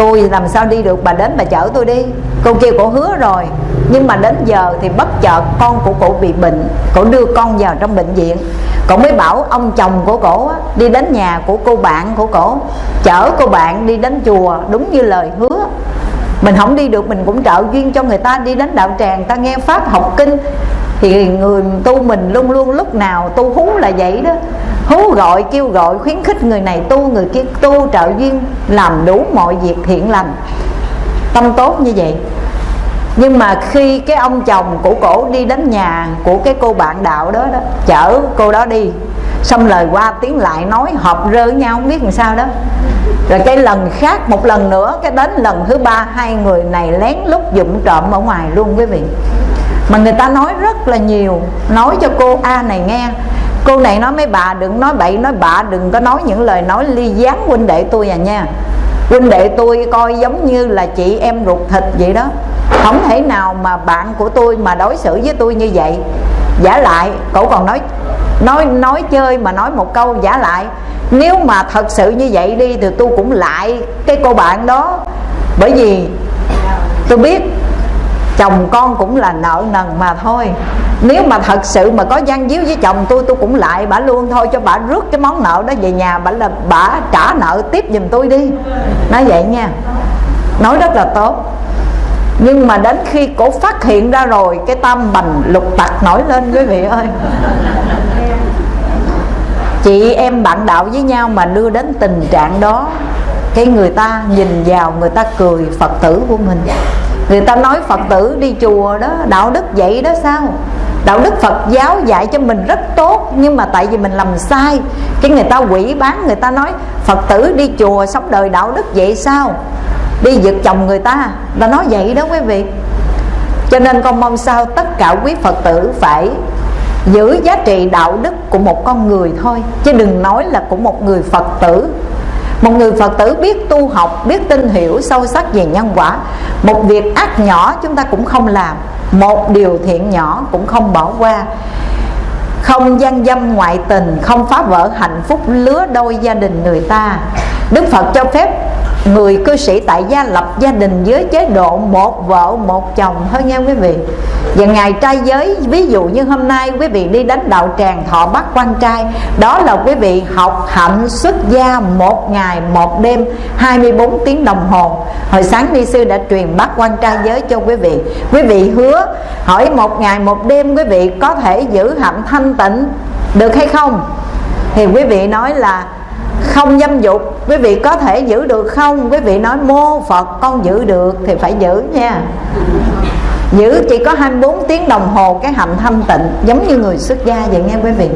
tôi làm sao đi được? Bà đến bà chở tôi đi. Cô kia cổ hứa rồi. Nhưng mà đến giờ thì bất chợt con của cổ bị bệnh. Cổ đưa con vào trong bệnh viện. Cổ mới bảo ông chồng của cổ đi đến nhà của cô bạn của cổ. Chở cô bạn đi đến chùa, đúng như lời hứa mình không đi được, mình cũng trợ duyên cho người ta đi đến đạo tràng. Ta nghe pháp học kinh, thì người tu mình luôn luôn lúc nào tu hú là vậy đó. Hú gọi, kêu gọi, khuyến khích người này tu, người kia tu, trợ duyên, làm đủ mọi việc thiện lành. Tâm tốt như vậy. Nhưng mà khi cái ông chồng của cổ đi đến nhà của cái cô bạn đạo đó đó, chở cô đó đi xong lời qua tiếng lại nói họp rơ với nhau, không biết làm sao đó. Rồi cái lần khác, một lần nữa, cái đến lần thứ ba, hai người này lén lút dụng trộm ở ngoài luôn quý vị. Mà người ta nói rất là nhiều, nói cho cô a này nghe. Cô này nói mấy bà đừng nói bậy, nói bạ đừng có nói những lời nói ly gián huynh đệ tôi à nha. Huynh đệ tôi coi giống như là chị em ruột thịt vậy đó. Không thể nào mà bạn của tôi mà đối xử với tôi như vậy. Giả lại, cậu còn nói nói nói chơi mà nói một câu giả lại. Nếu mà thật sự như vậy đi thì tôi cũng lại cái cô bạn đó. Bởi vì tôi biết chồng con cũng là nợ nần mà thôi. Nếu mà thật sự mà có gian díu với chồng tôi tôi cũng lại bà luôn thôi, cho bà rước cái món nợ đó về nhà bà là bà trả nợ tiếp giùm tôi đi. Nói vậy nha. Nói rất là tốt. Nhưng mà đến khi cổ phát hiện ra rồi, cái tâm bành lục tặc nổi lên, quý vị ơi chị em bạn đạo với nhau mà đưa đến tình trạng đó, cái người ta nhìn vào, người ta cười phật tử của mình. Người ta nói phật tử đi chùa đó, đạo đức vậy đó sao? Đạo đức phật giáo dạy cho mình rất tốt, nhưng mà tại vì mình làm sai, cái người ta quỷ bán, người ta nói phật tử đi chùa sống đời đạo đức vậy sao? Đi giật chồng người ta ta nói vậy đó quý vị. Cho nên con mong sao tất cả quý phật tử phải giữ giá trị đạo đức của một con người thôi, chứ đừng nói là của một người phật tử. Một người phật tử biết tu học, biết tin hiểu sâu sắc về nhân quả. Một việc ác nhỏ chúng ta cũng không làm. Một điều thiện nhỏ cũng không bỏ qua. Không gian dâm ngoại tình, không phá vỡ hạnh phúc lứa đôi gia đình người ta. Đức phật cho phép người cư sĩ tại gia lập gia đình với chế độ một vợ, một chồng. Thôi nha quý vị. Và ngày trai giới, ví dụ như hôm nay quý vị đi đánh đạo tràng thọ bắt quan trai, đó là quý vị học hạnh xuất gia một ngày, một đêm 24 tiếng đồng hồ. Hồi sáng ni sư đã truyền bắt quan trai giới cho quý vị. Quý vị hứa, hỏi một ngày, một đêm quý vị có thể giữ hạnh thanh tịnh được hay không? Thì quý vị nói là không dâm dục. Quý vị có thể giữ được không? Quý vị nói, mô phật, con giữ được thì phải giữ nha. Giữ chỉ có 24 tiếng đồng hồ cái hạnh thanh tịnh, giống như người xuất gia vậy nghe quý vị.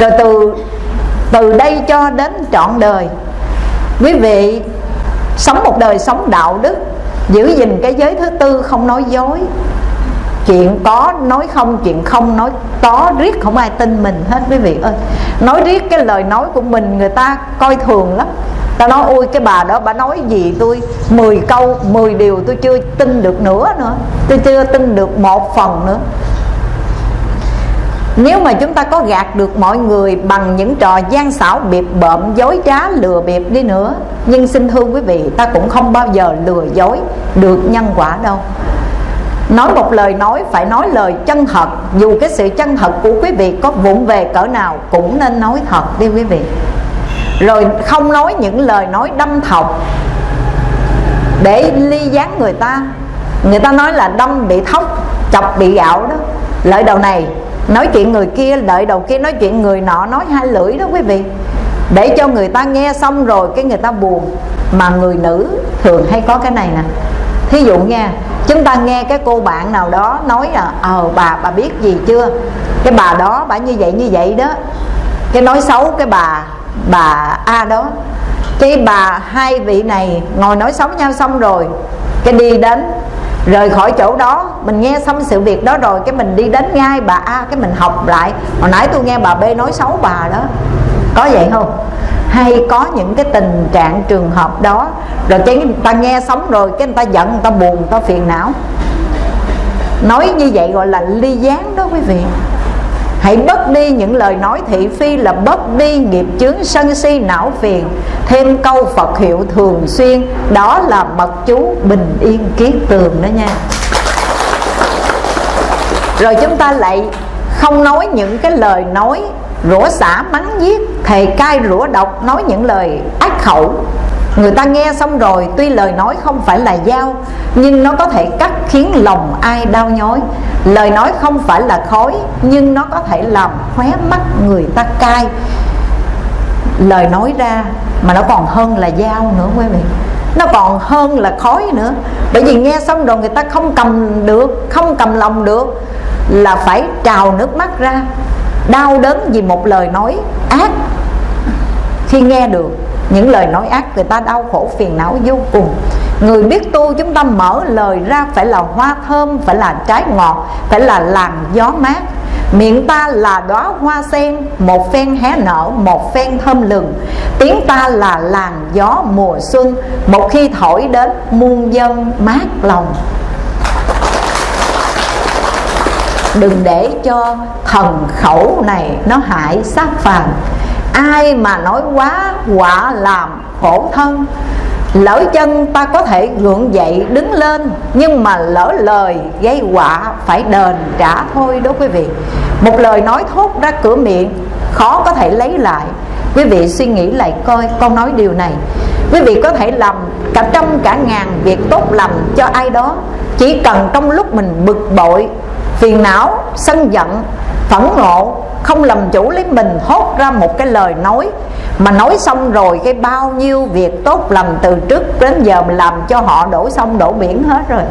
Rồi từ từ đây cho đến trọn đời, quý vị sống một đời sống đạo đức, giữ gìn cái giới thứ tư không nói dối chuyện có nói không, chuyện không nói, có riết không ai tin mình hết quý vị ơi. Nói riết cái lời nói của mình người ta coi thường lắm. Ta nói, ôi, cái bà đó, bà nói gì tôi? 10 câu 10 điều tôi chưa tin được nữa nữa. Tôi chưa tin được một phần nữa. Nếu mà chúng ta có gạt được mọi người bằng những trò gian xảo biệp bợm, dối trá, lừa bịp đi nữa, nhưng xin thưa quý vị, ta cũng không bao giờ lừa dối được nhân quả đâu nói một lời nói, phải nói lời chân thật. Dù cái sự chân thật của quý vị có vụng về cỡ nào, cũng nên nói thật đi quý vị. Rồi không nói những lời nói đâm thọc để ly gián người ta. Người ta nói là đâm bị thóc, chọc bị gạo đó. Lợi đầu này, nói chuyện người kia, lợi đầu kia nói chuyện người nọ, nói hai lưỡi đó quý vị. Để cho người ta nghe xong rồi cái người ta buồn. Mà người nữ thường hay có cái này nè thí dụ nha, chúng ta nghe cái cô bạn nào đó nói là ờ bà bà biết gì chưa? Cái bà đó, bà như vậy như vậy đó. Cái nói xấu cái bà bà a đó. Cái bà, hai vị này ngồi nói xấu nhau xong rồi, cái đi đến, rời khỏi chỗ đó. Mình nghe xong sự việc đó rồi, cái mình đi đến ngay bà a, cái mình học lại. Hồi nãy tôi nghe bà b nói xấu bà đó. Có vậy không? Hay có những cái tình trạng trường hợp đó, rồi cái người ta nghe sống rồi, cái người ta giận, người ta buồn, người ta phiền não. Nói như vậy gọi là ly gián đó quý vị. Hãy bớt đi những lời nói thị phi là bớt đi nghiệp chướng sân si não phiền. Thêm câu Phật hiệu thường xuyên, Đó là mật chú bình yên kiết tường đó nha. Rồi chúng ta lại không nói những cái lời nói rủa xả mắng giết thề cai rủa độc nói những lời ác khẩu. Người ta nghe xong rồi, tuy lời nói không phải là dao, nhưng nó có thể cắt khiến lòng ai đau nhói. Lời nói không phải là khói, nhưng nó có thể làm khóe mắt người ta cay lời nói ra mà nó còn hơn là dao nữa, quý vị. Nó còn hơn là khói nữa. Bởi vì nghe xong rồi người ta không cầm được, không cầm lòng được, là phải trào nước mắt ra. Đau đớn vì một lời nói ác khi nghe được những lời nói ác, người ta đau khổ phiền não vô cùng. Người biết tu, chúng ta mở lời ra phải là hoa thơm, phải là trái ngọt, phải là làn gió mát. Miệng ta là đóa hoa sen, một phen hé nở, một phen thơm lừng. Tiếng ta là làn gió mùa xuân, một khi thổi đến muôn dân mát lòng. Đừng để cho thần khẩu này nó hại sát phàm ai mà nói quá, quả làm khổ thân. Lỡ chân ta có thể gượng dậy, đứng lên, nhưng mà lỡ lời, gây quả phải đền trả thôi đó quý vị. Một lời nói thốt ra cửa miệng, khó có thể lấy lại. Quý vị suy nghĩ lại coi con nói điều này. Quý vị có thể làm cả trăm cả ngàn việc tốt lành cho ai đó. Chỉ cần trong lúc mình bực bội, phiền não, sân giận, phẫn nộ không làm chủ lấy mình hốt ra một cái lời nói. Mà nói xong rồi, cái bao nhiêu việc tốt lành từ trước đến giờ mình làm cho họ đổ sông đổ biển hết rồi.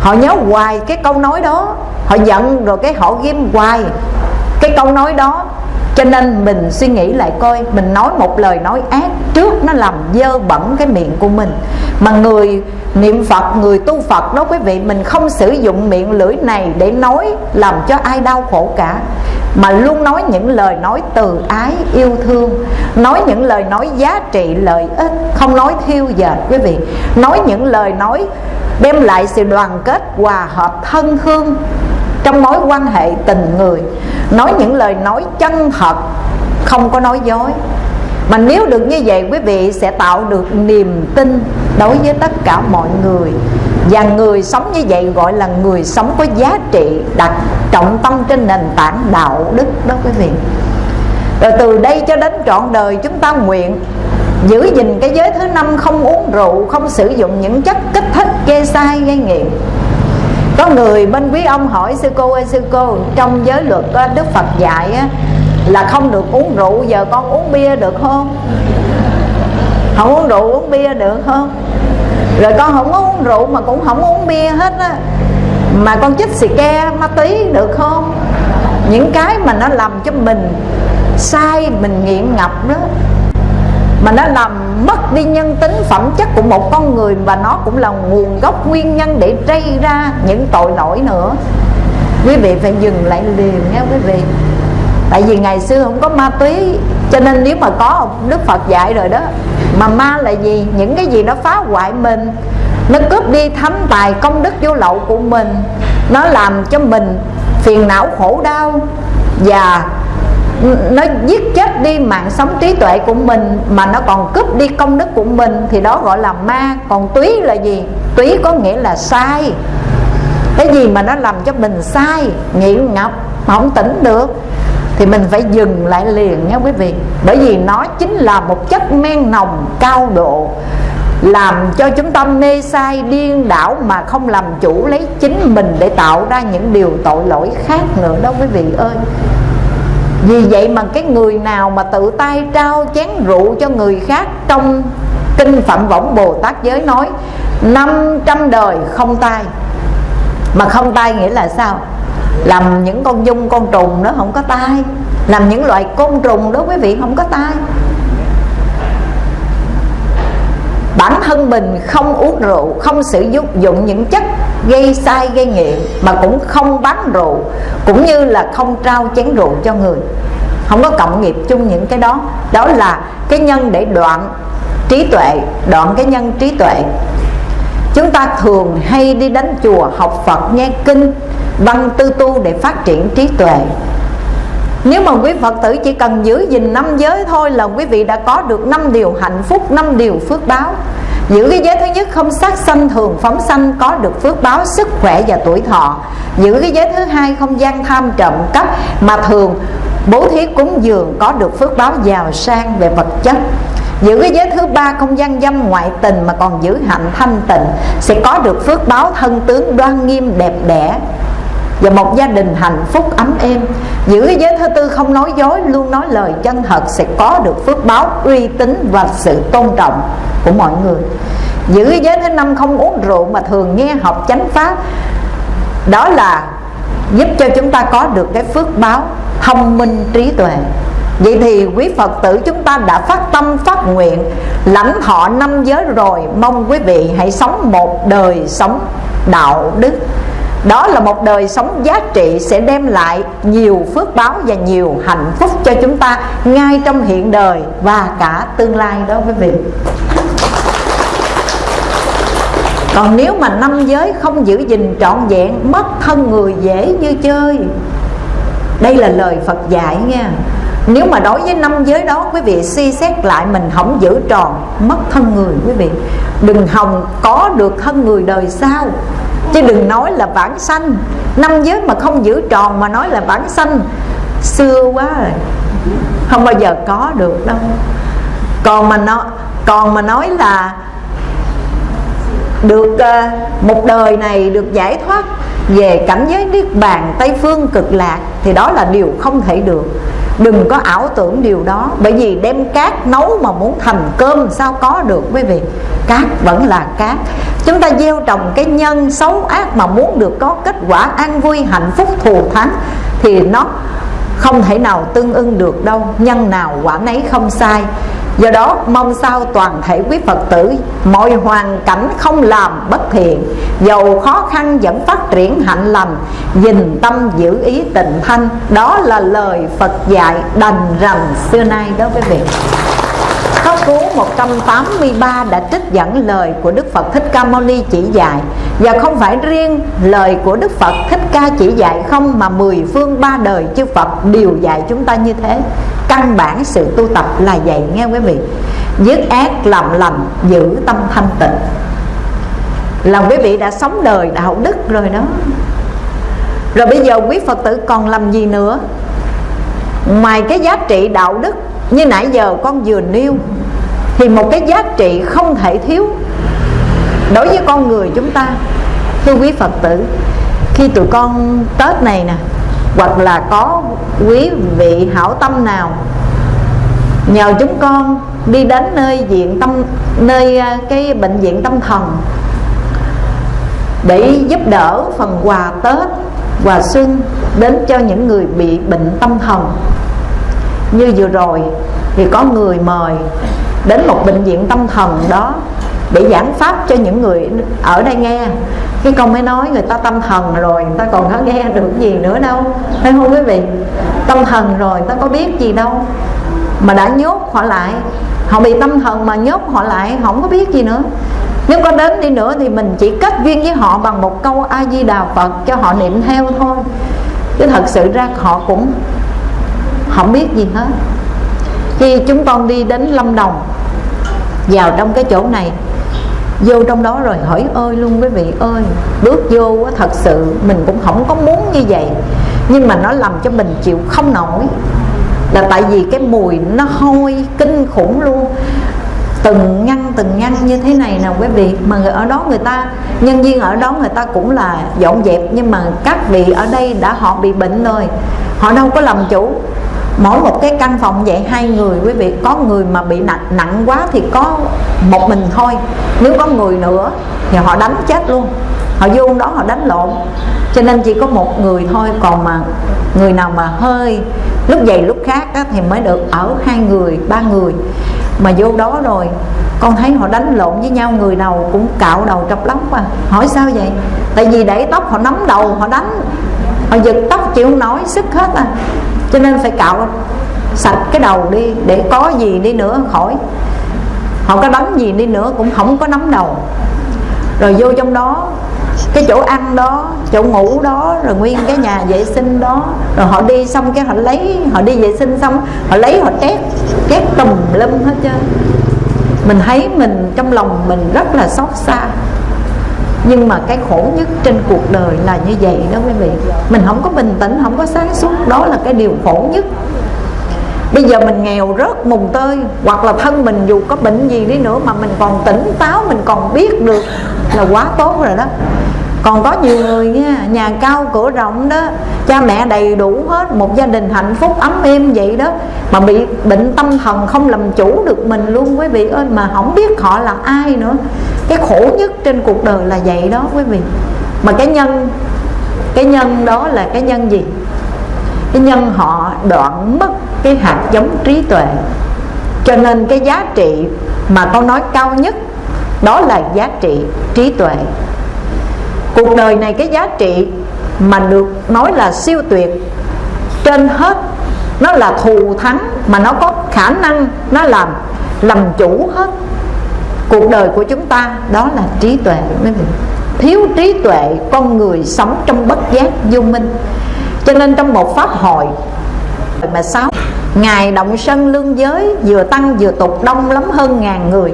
Họ nhớ hoài cái câu nói đó. Họ giận rồi cái họ ghim hoài cái câu nói đó cho nên mình suy nghĩ lại coi, mình nói một lời nói ác trước nó làm dơ bẩn cái miệng của mình. Mà người niệm phật, người tu phật đó quý vị, mình không sử dụng miệng lưỡi này để nói làm cho ai đau khổ cả. Mà luôn nói những lời nói từ ái, yêu thương, nói những lời nói giá trị, lợi ích, không nói thiêu dệt quý vị. Nói những lời nói đem lại sự đoàn kết, hòa hợp, thân thương trong mối quan hệ tình người, nói những lời nói chân thật, không có nói dối. Mà nếu được như vậy, quý vị sẽ tạo được niềm tin đối với tất cả mọi người. Và người sống như vậy gọi là người sống có giá trị, đặt trọng tâm trên nền tảng đạo đức đó quý vị. Rồi từ đây cho đến trọn đời, chúng ta nguyện giữ gìn cái giới thứ năm không uống rượu, không sử dụng những chất kích thích, gây sai, gây nghiện có người bên quý ông hỏi sư cô ơi sư cô trong giới luật đức phật dạy á, là không được uống rượu giờ con uống bia được không? Không uống rượu uống bia được không? Rồi con không uống rượu mà cũng không uống bia hết á. Mà con chích xì ke ma túy được không? Những cái mà nó làm cho mình sai mình nghiện ngập đó mà nó làm mất đi nhân tính phẩm chất của một con người và nó cũng là nguồn gốc nguyên nhân để gây ra những tội lỗi nữa. Quý vị phải dừng lại liền nha quý vị. Tại vì ngày xưa không có ma túy, cho nên nếu mà có đức phật dạy rồi đó, mà ma là gì? Những cái gì nó phá hoại mình, nó cướp đi thánh tài công đức vô lậu của mình, nó làm cho mình phiền não khổ đau và nó giết chết đi mạng sống trí tuệ của mình, mà nó còn cướp đi công đức của mình, thì đó gọi là ma. Còn túy là gì? Túy có nghĩa là sai. Cái gì mà nó làm cho mình sai nghiện ngập mà không tỉnh được, thì mình phải dừng lại liền nha quý vị. Bởi vì nó chính là một chất men nồng cao độ, làm cho chúng ta mê sai điên đảo mà không làm chủ lấy chính mình để tạo ra những điều tội lỗi khác nữa đó quý vị ơi vì vậy mà cái người nào mà tự tay trao chén rượu cho người khác trong kinh phạm võng bồ tát giới nói 500 đời không tay mà không tay nghĩa là sao? Làm những con dung con trùng nó không có tay làm những loại côn trùng đó quý vị không có tay bản thân mình không uống rượu, không sử dụng những chất gây sai, gây nghiện, mà cũng không bán rượu, cũng như là không trao chén rượu cho người. Không có cộng nghiệp chung những cái đó. Đó là cái nhân để đoạn trí tuệ, đoạn cái nhân trí tuệ. Chúng ta thường hay đi đến chùa học phật, nghe kinh, văn tư tu để phát triển trí tuệ nếu mà quý Phật tử chỉ cần giữ gìn năm giới thôi là quý vị đã có được năm điều hạnh phúc, năm điều phước báo. Giữ cái giới thứ nhất không sát sanh thường phóng sanh có được phước báo sức khỏe và tuổi thọ. Giữ cái giới thứ hai không gian tham trộm cắp mà thường bố thí cúng dường có được phước báo giàu sang về vật chất. Giữ cái giới thứ ba không gian dâm ngoại tình mà còn giữ hạnh thanh tịnh sẽ có được phước báo thân tướng đoan nghiêm đẹp đẽ và một gia đình hạnh phúc ấm êm. Giữ giới thứ tư không nói dối, luôn nói lời chân thật sẽ có được phước báo, uy tín và sự tôn trọng của mọi người. Giữ giới thứ năm không uống rượu mà thường nghe học chánh pháp, đó là giúp cho chúng ta có được cái phước báo thông minh trí tuệ. Vậy thì quý Phật tử chúng ta đã phát tâm, phát nguyện, Lãnh thọ năm giới rồi, Mong quý vị hãy sống một đời sống đạo đức đó là một đời sống giá trị sẽ đem lại nhiều phước báo và nhiều hạnh phúc cho chúng ta ngay trong hiện đời và cả tương lai đó quý vị. Còn nếu mà năm giới không giữ gìn trọn vẹn, mất thân người dễ như chơi. Đây là lời phật dạy nha. Nếu mà đối với năm giới đó, quý vị suy xét lại mình không giữ tròn mất thân người, quý vị. Đừng hòng có được thân người đời sau chứ đừng nói là bản sanh. Năm giới mà không giữ tròn mà nói là bản sanh. Xưa quá rồi. Không bao giờ có được đâu. Còn mà nó còn mà nói là được uh, một đời này được giải thoát về cảnh giới niết bàn tây phương cực lạc thì đó là điều không thể được đừng có ảo tưởng điều đó, bởi vì đem cát nấu mà muốn thành cơm sao có được, quý vị? Cát vẫn là cát. Chúng ta gieo trồng cái nhân xấu ác mà muốn được có kết quả an vui, hạnh phúc, thù thắng, thì nó không thể nào tương ưng được đâu, nhân nào quả nấy không sai. Do đó, mong sao toàn thể quý phật tử, mọi hoàn cảnh không làm bất thiện dầu khó khăn vẫn phát triển hạnh lành dình tâm giữ ý tịnh thanh. Đó là lời phật dạy đành rằng xưa nay đó quý vị. Pháp Cú 183 đã trích dẫn lời của Đức Phật Thích Ca Mâu Ni chỉ dạy. Và không phải riêng lời của Đức Phật Thích Ca chỉ dạy không, Mà mười phương ba đời chư Phật đều dạy chúng ta như thế. Căn bản sự tu tập là vậy, nghe quý vị. Dứt ác, làm lành, giữ tâm thanh tịnh. Là quý vị đã sống đời đạo đức rồi đó. Rồi bây giờ quý Phật tử còn làm gì nữa? Ngoài cái giá trị đạo đức như nãy giờ con vừa nêu, thì một cái giá trị không thể thiếu đối với con người chúng ta, thưa quý phật tử. Khi tụi con tết này nè, hoặc là có quý vị hảo tâm nào, nhờ chúng con đi đến nơi viện tâm, nơi à, cái bệnh viện tâm thần để giúp đỡ phần quà tết, quà xuân đến cho những người bị bệnh tâm thần như vừa rồi, thì có người mời đến một bệnh viện tâm thần đó để giảng pháp cho những người ở đây nghe. Cái con mới nói người ta tâm thần rồi, người ta còn có nghe được gì nữa đâu. Thấy không quý vị? Tâm thần rồi, người ta có biết gì đâu. Mà đã nhốt họ lại, họ bị tâm thần mà nhốt họ lại, không có biết gì nữa. Nếu có đến đi nữa thì mình chỉ kết duyên với họ bằng một câu a di đà phật cho họ niệm theo thôi. Chứ thật sự ra họ cũng không biết gì hết. Khi chúng con đi đến lâm đồng, vào trong cái chỗ này, vô trong đó rồi hỏi ơi luôn quý vị ơi, bước vô thật sự mình cũng không có muốn như vậy. Nhưng mà nó làm cho mình chịu không nổi. Là tại vì cái mùi nó hôi kinh khủng luôn. Từng ngăn từng ngăn như thế này nè quý vị. Mà người ở đó người ta, nhân viên ở đó người ta cũng là dọn dẹp. Nhưng mà các vị ở đây đã, họ bị bệnh rồi. Họ đâu có làm chủ mỗi một cái căn phòng vậy hai người quý vị có người mà bị nặng nặng quá thì có một mình thôi. Nếu có người nữa thì họ đánh chết luôn. Họ vô đó họ đánh lộn. Cho nên chỉ có một người thôi còn mà người nào mà hơi lúc dày lúc khác á, thì mới được ở hai người ba người. Mà vô đó rồi con thấy họ đánh lộn với nhau người nào cũng cạo đầu trọc lóc mà hỏi sao vậy? Tại vì để tóc họ nắm đầu họ đánh họ giật tóc chịu nổi sức hết à cho nên phải cạo sạch cái đầu đi, để có gì đi nữa khỏi. Họ có đánh gì đi nữa cũng không có nắm đầu. Rồi vô trong đó, cái chỗ ăn đó, chỗ ngủ đó, rồi nguyên cái nhà vệ sinh đó. Rồi họ đi xong cái họ lấy, họ đi vệ sinh xong, họ lấy họ trét trét tùm lum hết trơn. Mình thấy mình trong lòng mình rất là xót xa nhưng mà cái khổ nhất trên cuộc đời là như vậy đó quý vị. Mình không có bình tĩnh, không có sáng suốt. Đó là cái điều khổ nhất. Bây giờ mình nghèo rớt mùng tơi, hoặc là thân mình dù có bệnh gì đi nữa mà mình còn tỉnh táo, mình còn biết được là quá tốt rồi đó. Còn có nhiều người nha, nhà cao, cửa rộng đó, cha mẹ đầy đủ hết, một gia đình hạnh phúc, ấm êm vậy đó, mà bị bệnh tâm thần không làm chủ được mình luôn quý vị ơi, mà không biết họ là ai nữa cái khổ nhất trên cuộc đời là vậy đó quý vị. Mà cái nhân cái nhân đó là cái nhân gì? Cái nhân họ đoạn mất cái hạt giống trí tuệ. Cho nên cái giá trị mà con nói cao nhất, đó là giá trị trí tuệ. Cuộc đời này cái giá trị mà được nói là siêu tuyệt, trên hết nó là thù thắng mà nó có khả năng nó làm làm chủ hết cuộc đời của chúng ta, đó là trí tuệ, quý vị. Thiếu trí tuệ, con người sống trong bất giác vô minh. Cho nên trong một pháp hội mà sáu ngài động sân lương giới vừa tăng vừa tục đông lắm hơn ngàn người.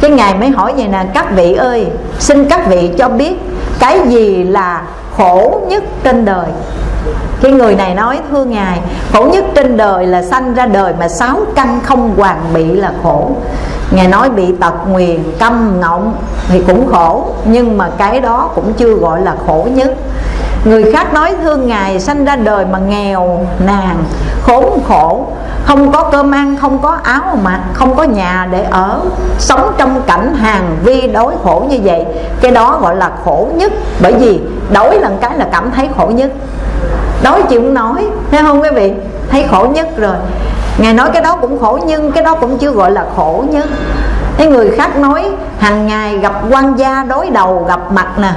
Cái ngài mới hỏi vậy nè, các vị ơi, xin các vị cho biết cái gì là khổ nhất trên đời? Cái người này nói, thưa ngài, khổ nhất trên đời là sanh ra đời mà sáu căn không hoàn bị là khổ ngài nói bị tật nguyền, câm ngọng thì cũng khổ, nhưng mà cái đó cũng chưa gọi là khổ nhất. Người khác nói thương ngài sanh ra đời mà nghèo nàn khốn khổ, không có cơm ăn, không có áo mặc, không có nhà để ở, sống trong cảnh hàng vi đối khổ như vậy. Cái đó gọi là khổ nhất, bởi vì đối lần cái là cảm thấy khổ nhất. Đói chịu nói, thấy không quý vị? Thấy khổ nhất rồi ngài nói cái đó cũng khổ nhưng cái đó cũng chưa gọi là khổ nhất cái người khác nói, hàng ngày gặp quan gia đối đầu, gặp mặt nè,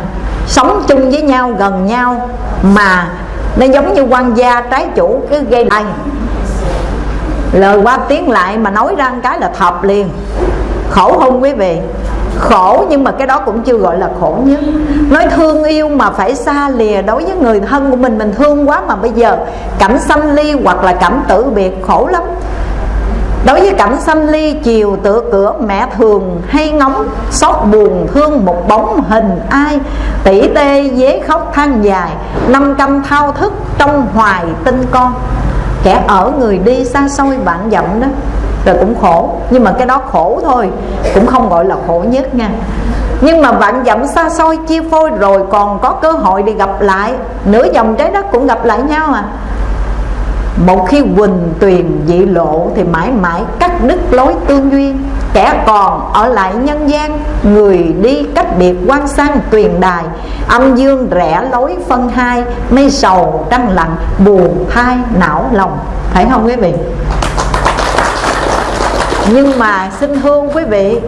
sống chung với nhau, gần nhau, mà nó giống như quan gia trái chủ cứ gây lại lời qua tiếng lại mà nói ra cái là thập liền. Khổ không quý vị? Khổ, nhưng mà cái đó cũng chưa gọi là khổ nhất. Nói thương yêu mà phải xa lìa đối với người thân của mình mình thương quá mà bây giờ cảnh sanh ly hoặc là cảnh tử biệt khổ lắm. Đối với cảnh sanh ly, chiều tựa cửa mẹ thường hay ngóng, Xót buồn thương một bóng hình ai. Tỷ tê, dế khóc than dài, Năm căm thao thức trong hoài tinh con. Kẻ ở người đi xa xôi bạn dặm đó. Rồi cũng khổ. Nhưng mà cái đó khổ thôi. Cũng không gọi là khổ nhất nha. Nhưng mà bạn dặm xa xôi chia phôi rồi còn có cơ hội để gặp lại. Nửa dòng trái đất cũng gặp lại nhau à. Một khi quỳnh tuyền dị lộ thì mãi mãi cắt đứt lối tương duyên kẻ còn ở lại nhân gian, người đi cách biệt quan sang tuyền đài. Âm dương rẽ lối phân hai, mây sầu trăng lặng, buồn thai não lòng. Phải không quý vị? Nhưng mà xin hương quý vị,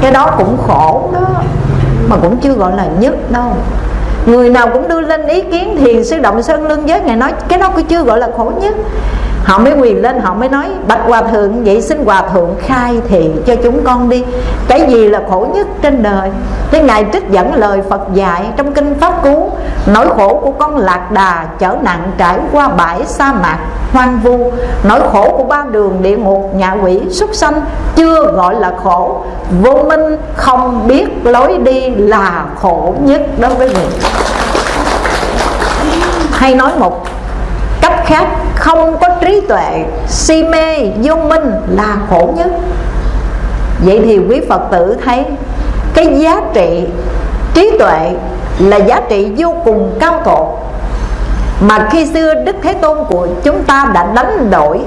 cái đó cũng khổ đó, mà cũng chưa gọi là nhất đâu. Người nào cũng đưa lên ý kiến thiền sư động sơn lương giới ngài nói, cái đó cũng chưa gọi là khổ nhất họ mới quỳ lên, họ mới nói, bạch hòa thượng, vậy xin hòa thượng khai thị cho chúng con đi. Cái gì là khổ nhất trên đời? Thế ngài trích dẫn lời phật dạy trong kinh pháp cú, nỗi khổ của con lạc đà chở nặng trải qua bãi sa mạc hoang vu. Nỗi khổ của ba đường địa ngục, nhà quỷ súc sanh chưa gọi là khổ. Vô minh không biết lối đi là khổ nhất đối với người. Hay nói một cách khác, không có trí tuệ, si mê, vô minh là khổ nhất. Vậy thì quý phật tử thấy cái giá trị trí tuệ là giá trị vô cùng cao thượng. Mà khi xưa đức thế tôn của chúng ta đã đánh đổi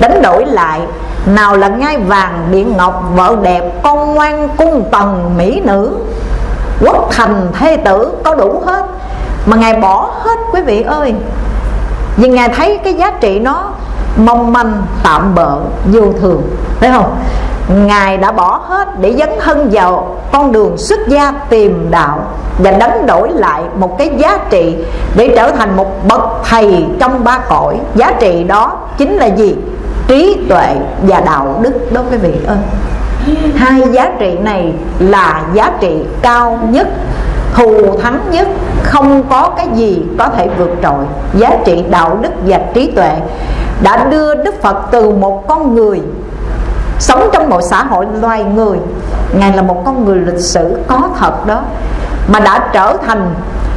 đánh đổi lại, nào là ngai vàng điện ngọc, vợ đẹp, con ngoan, cung tần, mỹ nữ, quốc thành, thê tử, có đủ hết. Mà ngài bỏ hết, quý vị ơi vì ngài thấy cái giá trị nó mong manh, tạm bợ, vô thường. Phải không? Ngài đã bỏ hết để dấn thân vào con đường xuất gia tìm đạo và đánh đổi lại một cái giá trị để trở thành một bậc thầy trong ba cõi. Giá trị đó chính là gì? Trí tuệ và đạo đức. Đó, quý vị ơi. Hai giá trị này là giá trị cao nhất thù thắng nhất không có cái gì có thể vượt trội. Giá trị đạo đức và trí tuệ đã đưa đức phật từ một con người sống trong một xã hội loài người. Ngài là một con người lịch sử có thật đó, mà đã trở thành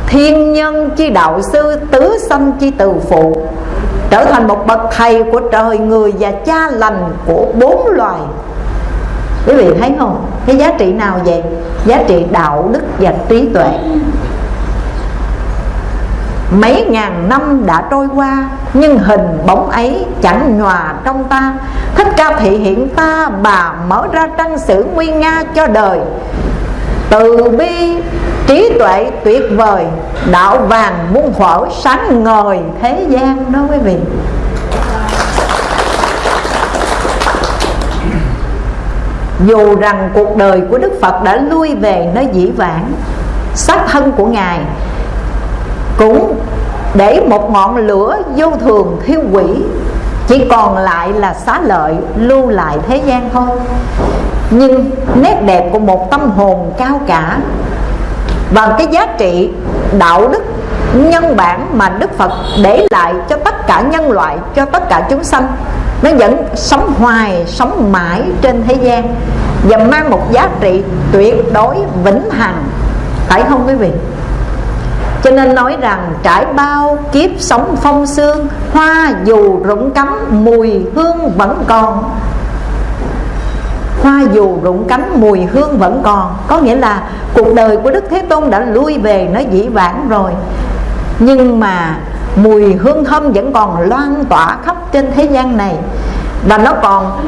thiên nhân chi đạo sư, tứ sanh chi từ phụ, trở thành một bậc thầy của trời, người và cha lành của bốn loài quý vị thấy không? Cái giá trị nào vậy? Giá trị đạo đức và trí tuệ. Mấy ngàn năm đã trôi qua, Nhưng hình bóng ấy chẳng nhòa trong ta. Thích ca thị hiện ta Bà mở ra trang sử nguy nga cho đời. Từ bi, trí tuệ tuyệt vời, Đạo vàng muôn thuở sáng ngời thế gian đó quý vị. Dù rằng cuộc đời của Đức Phật đã lui về nơi dĩ vãng, Xác thân của Ngài cũng để một ngọn lửa vô thường thiêu quỷ chỉ còn lại là xá lợi lưu lại thế gian thôi. Nhưng nét đẹp của một tâm hồn cao cả và cái giá trị đạo đức nhân bản mà Đức Phật để lại cho tất cả nhân loại, cho tất cả chúng sanh. Nó vẫn sống hoài, sống mãi trên thế gian và mang một giá trị tuyệt đối vĩnh hằng. Phải không quý vị? Cho nên nói rằng trải bao kiếp sống phong sương Hoa dù rụng cắm, mùi hương vẫn còn. Hoa dù rụng cánh mùi hương vẫn còn. Có nghĩa là cuộc đời của Đức Thế Tôn đã lui về, nó dĩ vãng rồi. Nhưng mà mùi hương thơm vẫn còn loan tỏa khắp trên thế gian này. Và nó còn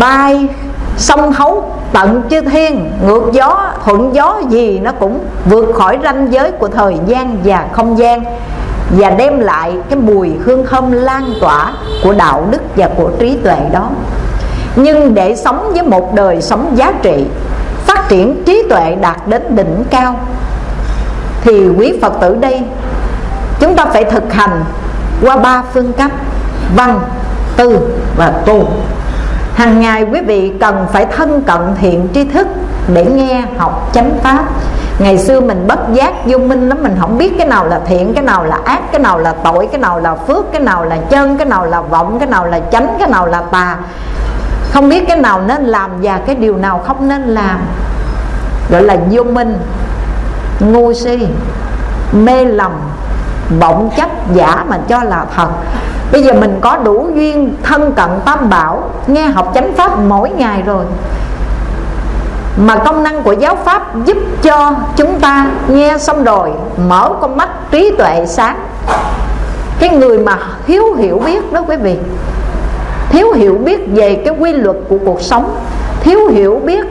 bay sông thấu tận chư thiên. Ngược gió, thuận gió gì nó cũng vượt khỏi ranh giới của thời gian và không gian. Và đem lại cái mùi hương thơm lan tỏa của đạo đức và của trí tuệ đó. Nhưng để sống với một đời sống giá trị, phát triển trí tuệ đạt đến đỉnh cao thì quý phật tử đây, chúng ta phải thực hành qua ba phương cách, văn, tư và tu. Hàng ngày quý vị cần phải thân cận thiện tri thức để nghe học chánh pháp. Ngày xưa mình bất giác vô minh lắm, mình không biết cái nào là thiện, cái nào là ác, cái nào là tội, cái nào là phước, cái nào là chân, cái nào là vọng, cái nào là chánh, cái nào là tà. Không biết cái nào nên làm và cái điều nào không nên làm. Gọi là vô minh ngu si, mê lầm vọng chấp giả mà cho là thật. Bây giờ mình có đủ duyên thân cận tam bảo, nghe học chánh pháp mỗi ngày rồi. Mà công năng của giáo pháp giúp cho chúng ta nghe xong rồi, mở con mắt trí tuệ sáng. Cái người mà thiếu hiểu biết đó quý vị. Thiếu hiểu biết về cái quy luật của cuộc sống. Thiếu hiểu biết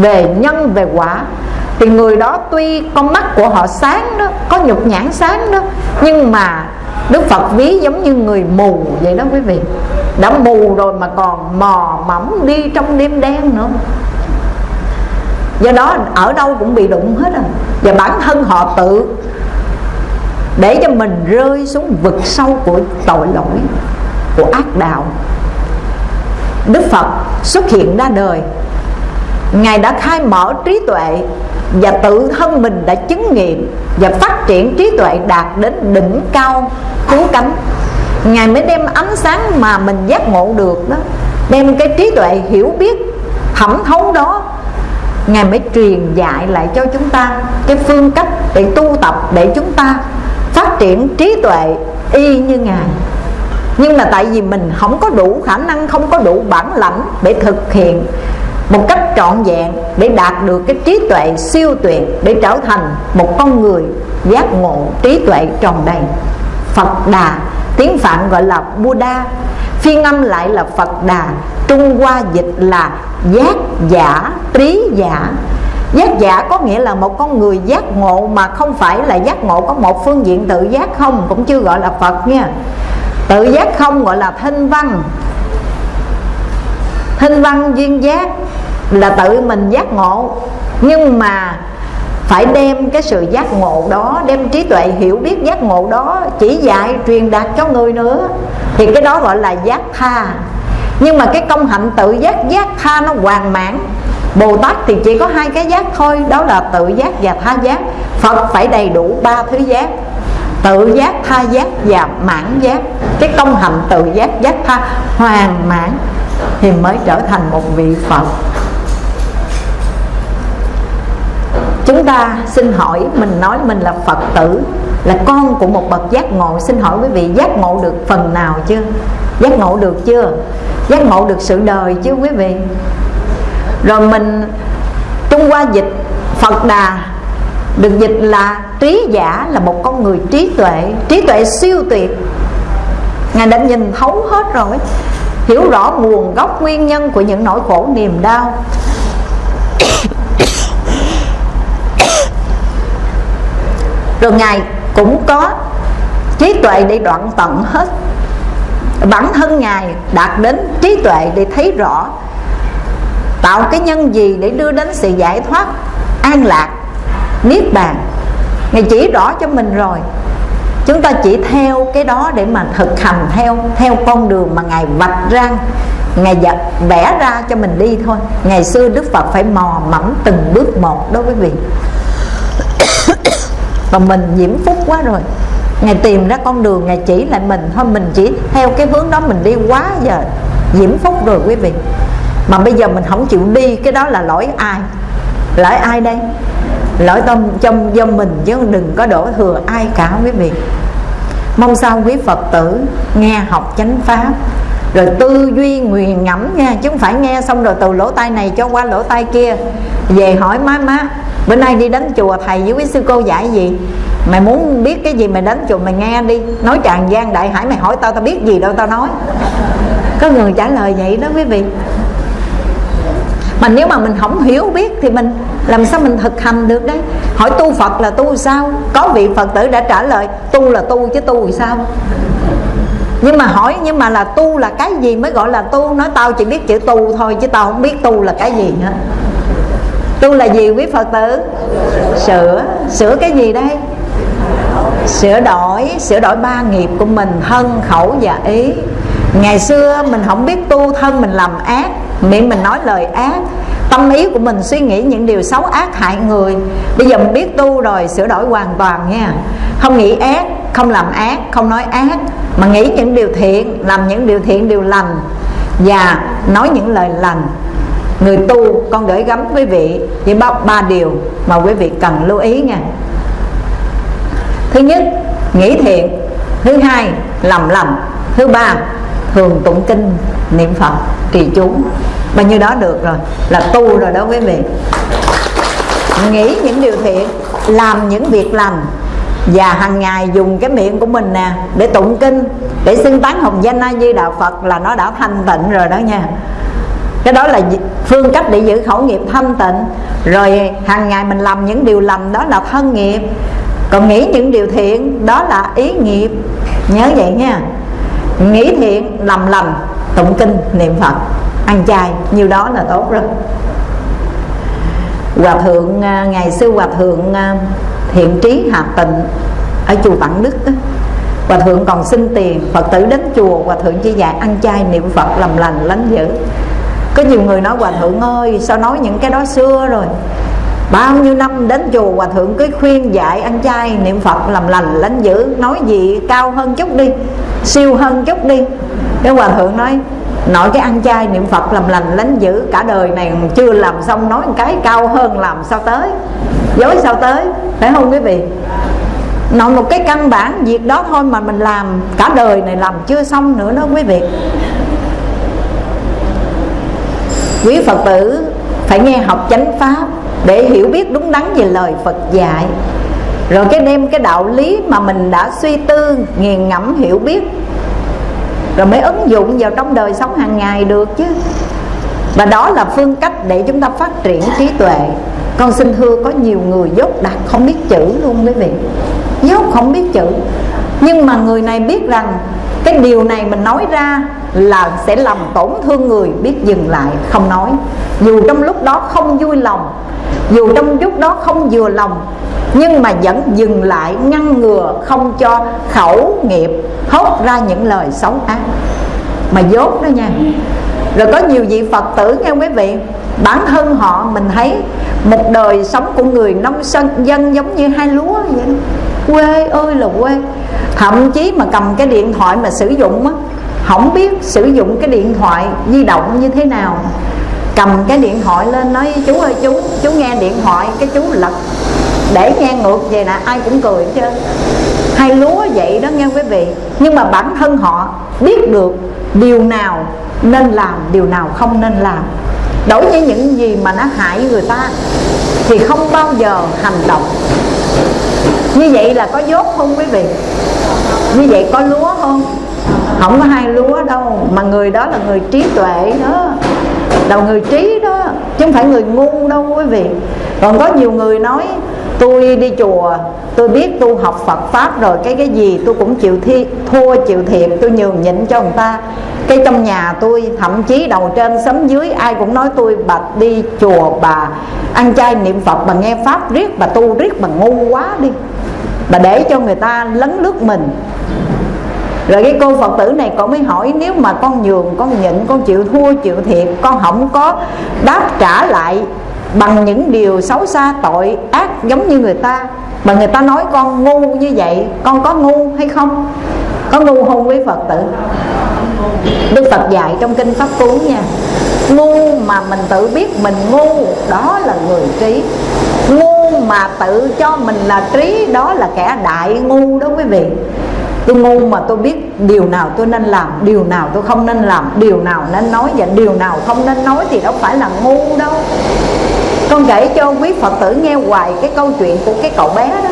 về nhân, về quả thì người đó tuy con mắt của họ sáng đó, có nhục nhãn sáng đó, nhưng mà Đức Phật ví giống như người mù vậy đó quý vị. Đã mù rồi mà còn mò mẫm đi trong đêm đen nữa. Do đó ở đâu cũng bị đụng hết rồi Và bản thân họ tự Để cho mình rơi xuống vực sâu của tội lỗi, Của ác đạo. Đức Phật xuất hiện ra đời. Ngài đã khai mở trí tuệ và tự thân mình đã chứng nghiệm Và phát triển trí tuệ đạt đến đỉnh cao cứu cánh. Ngài mới đem ánh sáng mà mình giác ngộ được đó, Đem cái trí tuệ hiểu biết thẩm thấu đó, Ngài mới truyền dạy lại cho chúng ta Cái phương cách để tu tập Để chúng ta phát triển trí tuệ y như Ngài. Nhưng mà tại vì mình không có đủ khả năng, Không có đủ bản lãnh để thực hiện một cách trọn vẹn để đạt được cái trí tuệ siêu tuyệt để trở thành một con người giác ngộ trí tuệ tròn đầy. Phật Đà Tiếng Phạn gọi là Buddha Phiên âm lại là Phật Đà Trung Hoa dịch là giác giả, trí giả. Giác giả có nghĩa là một con người giác ngộ Mà không phải là giác ngộ có một phương diện tự giác không Cũng chưa gọi là Phật nha. Tự giác không gọi là thanh văn. Thanh văn duyên giác. Là tự mình giác ngộ. Nhưng mà phải đem cái sự giác ngộ đó đem trí tuệ hiểu biết giác ngộ đó chỉ dạy truyền đạt cho người nữa. Thì cái đó gọi là giác tha. Nhưng mà cái công hạnh tự giác giác tha nó hoàn mãn. Bồ Tát thì chỉ có hai cái giác thôi Đó là tự giác và tha giác. Phật phải đầy đủ ba thứ giác. Tự giác, tha giác và mãn giác. Cái công hạnh tự giác, giác tha hoàn mãn Thì mới trở thành một vị Phật. Chúng ta xin hỏi, mình nói mình là phật tử, là con của một bậc giác ngộ. Xin hỏi quý vị, giác ngộ được phần nào chưa? Giác ngộ được chưa? Giác ngộ được sự đời chứ quý vị? Rồi mình, trung qua dịch, phật đà, được dịch là trí giả, là một con người trí tuệ. Trí tuệ siêu tuyệt. Ngài đã nhìn thấu hết rồi. Hiểu rõ nguồn gốc nguyên nhân của những nỗi khổ niềm đau. Rồi ngài cũng có trí tuệ để đoạn tận hết. Bản thân ngài đạt đến trí tuệ để thấy rõ tạo cái nhân gì để đưa đến sự giải thoát, an lạc, niết bàn. Ngài chỉ rõ cho mình rồi. Chúng ta chỉ theo cái đó để mà thực hành theo theo con đường mà ngài vạch ra, ngài vẽ ra cho mình đi thôi. Ngày xưa đức phật phải mò mẫm từng bước một, đối với vị mà mình diễm phúc quá rồi. Ngài tìm ra con đường, Ngài chỉ lại mình Thôi. Mình chỉ theo cái hướng đó, mình đi quá giờ diễm phúc rồi quý vị. Mà bây giờ mình không chịu đi, Cái đó là lỗi ai? Lỗi ai đây? Lỗi tâm trong do mình chứ đừng có đổ thừa ai cả quý vị. Mong sao quý Phật tử Nghe học chánh pháp, rồi tư duy nguyền ngẫm nha, chứ không phải nghe xong rồi từ lỗ tai này cho qua lỗ tai kia. Về hỏi má má bữa nay đi đến chùa, thầy với quý sư cô dạy gì? Mày muốn biết cái gì mày đến chùa mày nghe đi. Nói tràn gian đại hải, mày hỏi tao tao biết gì đâu tao nói. Có người trả lời vậy đó quý vị. Mà nếu mà mình không hiểu biết thì mình làm sao mình thực hành được đấy? Hỏi tu phật là tu sao? Có vị phật tử đã trả lời, tu là tu chứ tu thì sao? Nhưng mà hỏi, nhưng mà là tu là cái gì mới gọi là tu? Nói tao chỉ biết chữ tu thôi, chứ tao không biết tu là cái gì hết tu là gì, quý phật tử? Sửa sửa cái gì đây? Sửa đổi sửa đổi ba nghiệp của mình, thân, khẩu và ý. Ngày xưa mình không biết tu thân, mình làm ác. Miệng mình nói lời ác. Tâm ý của mình suy nghĩ những điều xấu ác hại người. Bây giờ mình biết tu rồi, sửa đổi hoàn toàn nha. Không nghĩ ác, không làm ác, không nói ác. Mà nghĩ những điều thiện, làm những điều thiện, điều lành. Và nói những lời lành người tu con gửi gắm quý vị với ba, ba điều mà quý vị cần lưu ý nha. Thứ nhất nghĩ thiện. Thứ hai làm lành. Thứ ba thường tụng kinh niệm phật trì chú. Bao nhiêu đó được rồi là tu rồi đó quý vị. Nghĩ những điều thiện làm những việc lành. Và hàng ngày dùng cái miệng của mình nè để tụng kinh để xưng tán hồng danh a di đạo phật là nó đã thanh tịnh rồi đó nha cái đó là phương cách để giữ khẩu nghiệp thanh tịnh. Rồi hàng ngày mình làm những điều lành đó là thân nghiệp. Còn nghĩ những điều thiện đó là ý nghiệp. Nhớ vậy nha. Nghĩ thiện làm lành tụng kinh niệm phật. Ăn chay nhiều đó là tốt rồi. Hòa thượng à, ngày xưa hòa thượng à, thiện trí hà tịnh ở chùa vạn đức đó, hòa thượng còn xin tiền phật tử đến chùa hòa thượng chỉ dạy ăn chay niệm phật làm lành lánh dữ có nhiều người nói, hòa thượng ơi, sao nói những cái đó xưa rồi? Bao nhiêu năm đến chùa, hòa thượng cứ khuyên dạy ăn chay niệm phật làm lành lánh dữ nói gì cao hơn chút đi, siêu hơn chút đi. Cái hòa thượng nói nội cái ăn chay niệm phật làm lành lánh dữ cả đời này chưa làm xong, nói một cái cao hơn làm sao tới, dối sao tới? Phải không quý vị? Nội một cái căn bản, việc đó thôi mà mình làm, cả đời này làm chưa xong nữa đó quý vị quý phật tử phải nghe học chánh pháp để hiểu biết đúng đắn về lời phật dạy. Rồi cái đem cái đạo lý mà mình đã suy tư, nghiền ngẫm, hiểu biết, rồi mới ứng dụng vào trong đời sống hàng ngày được chứ. Và đó là phương cách để chúng ta phát triển trí tuệ. Con xin thưa, có nhiều người dốt đặt không biết chữ luôn quý vị. Dốt không biết chữ. Nhưng mà người này biết rằng cái điều này mình nói ra là sẽ làm tổn thương người biết dừng lại, không nói. Dù trong lúc đó không vui lòng, dù trong lúc đó không vừa lòng, nhưng mà vẫn dừng lại, ngăn ngừa, không cho khẩu nghiệp hốt ra những lời xấu ác. Mà dốt đó nha. Rồi có nhiều vị phật tử nghe quý vị, bản thân họ mình thấy một đời sống của người nông dân giống như hai lúa vậy đó. quê ơi là quê thậm chí mà cầm cái điện thoại mà sử dụng á, không biết sử dụng cái điện thoại di động như thế nào. Cầm cái điện thoại lên nói, chú ơi, chú chú nghe điện thoại, cái chú lật. Để nghe ngược về nè, ai cũng cười chứ hay lúa vậy đó nghe quý vị. Nhưng mà bản thân họ biết được điều nào nên làm, điều nào không nên làm. Đối với những gì mà nó hại người ta thì không bao giờ hành động. Như vậy là có dốt không quý vị? Như vậy có lúa không? Không có hai lúa đâu, mà người đó là người trí tuệ đó. Là người trí đó, chứ không phải người ngu đâu quý vị. Còn có nhiều người nói, tôi đi chùa, tôi biết tu học Phật pháp rồi, cái cái gì tôi cũng chịu thi, thua chịu thiệt, tôi nhường nhịn cho người ta. Cái trong nhà tôi, thậm chí đầu trên sấm dưới, ai cũng nói tôi, bà đi chùa, bà ăn chay niệm Phật, bà nghe pháp riết, bà tu riết, bà ngu quá đi mà để cho người ta lấn lướt mình. Rồi cái cô phật tử này con mới hỏi, nếu mà con nhường, con nhịn, con chịu thua, chịu thiệt, con không có đáp trả lại bằng những điều xấu xa, tội ác giống như người ta, mà người ta nói con ngu như vậy, con có ngu hay không? Có ngu không quý phật tử? Đức phật dạy trong kinh pháp cú nha, ngu mà mình tự biết mình ngu, đó là người trí ngu mà tự cho mình là trí, đó là kẻ đại ngu đó quý vị. Tôi ngu mà tôi biết điều nào tôi nên làm, điều nào tôi không nên làm, điều nào nên nói và điều nào không nên nói thì đâu phải là ngu đâu. Con kể cho quý phật tử nghe hoài cái câu chuyện của cái cậu bé đó.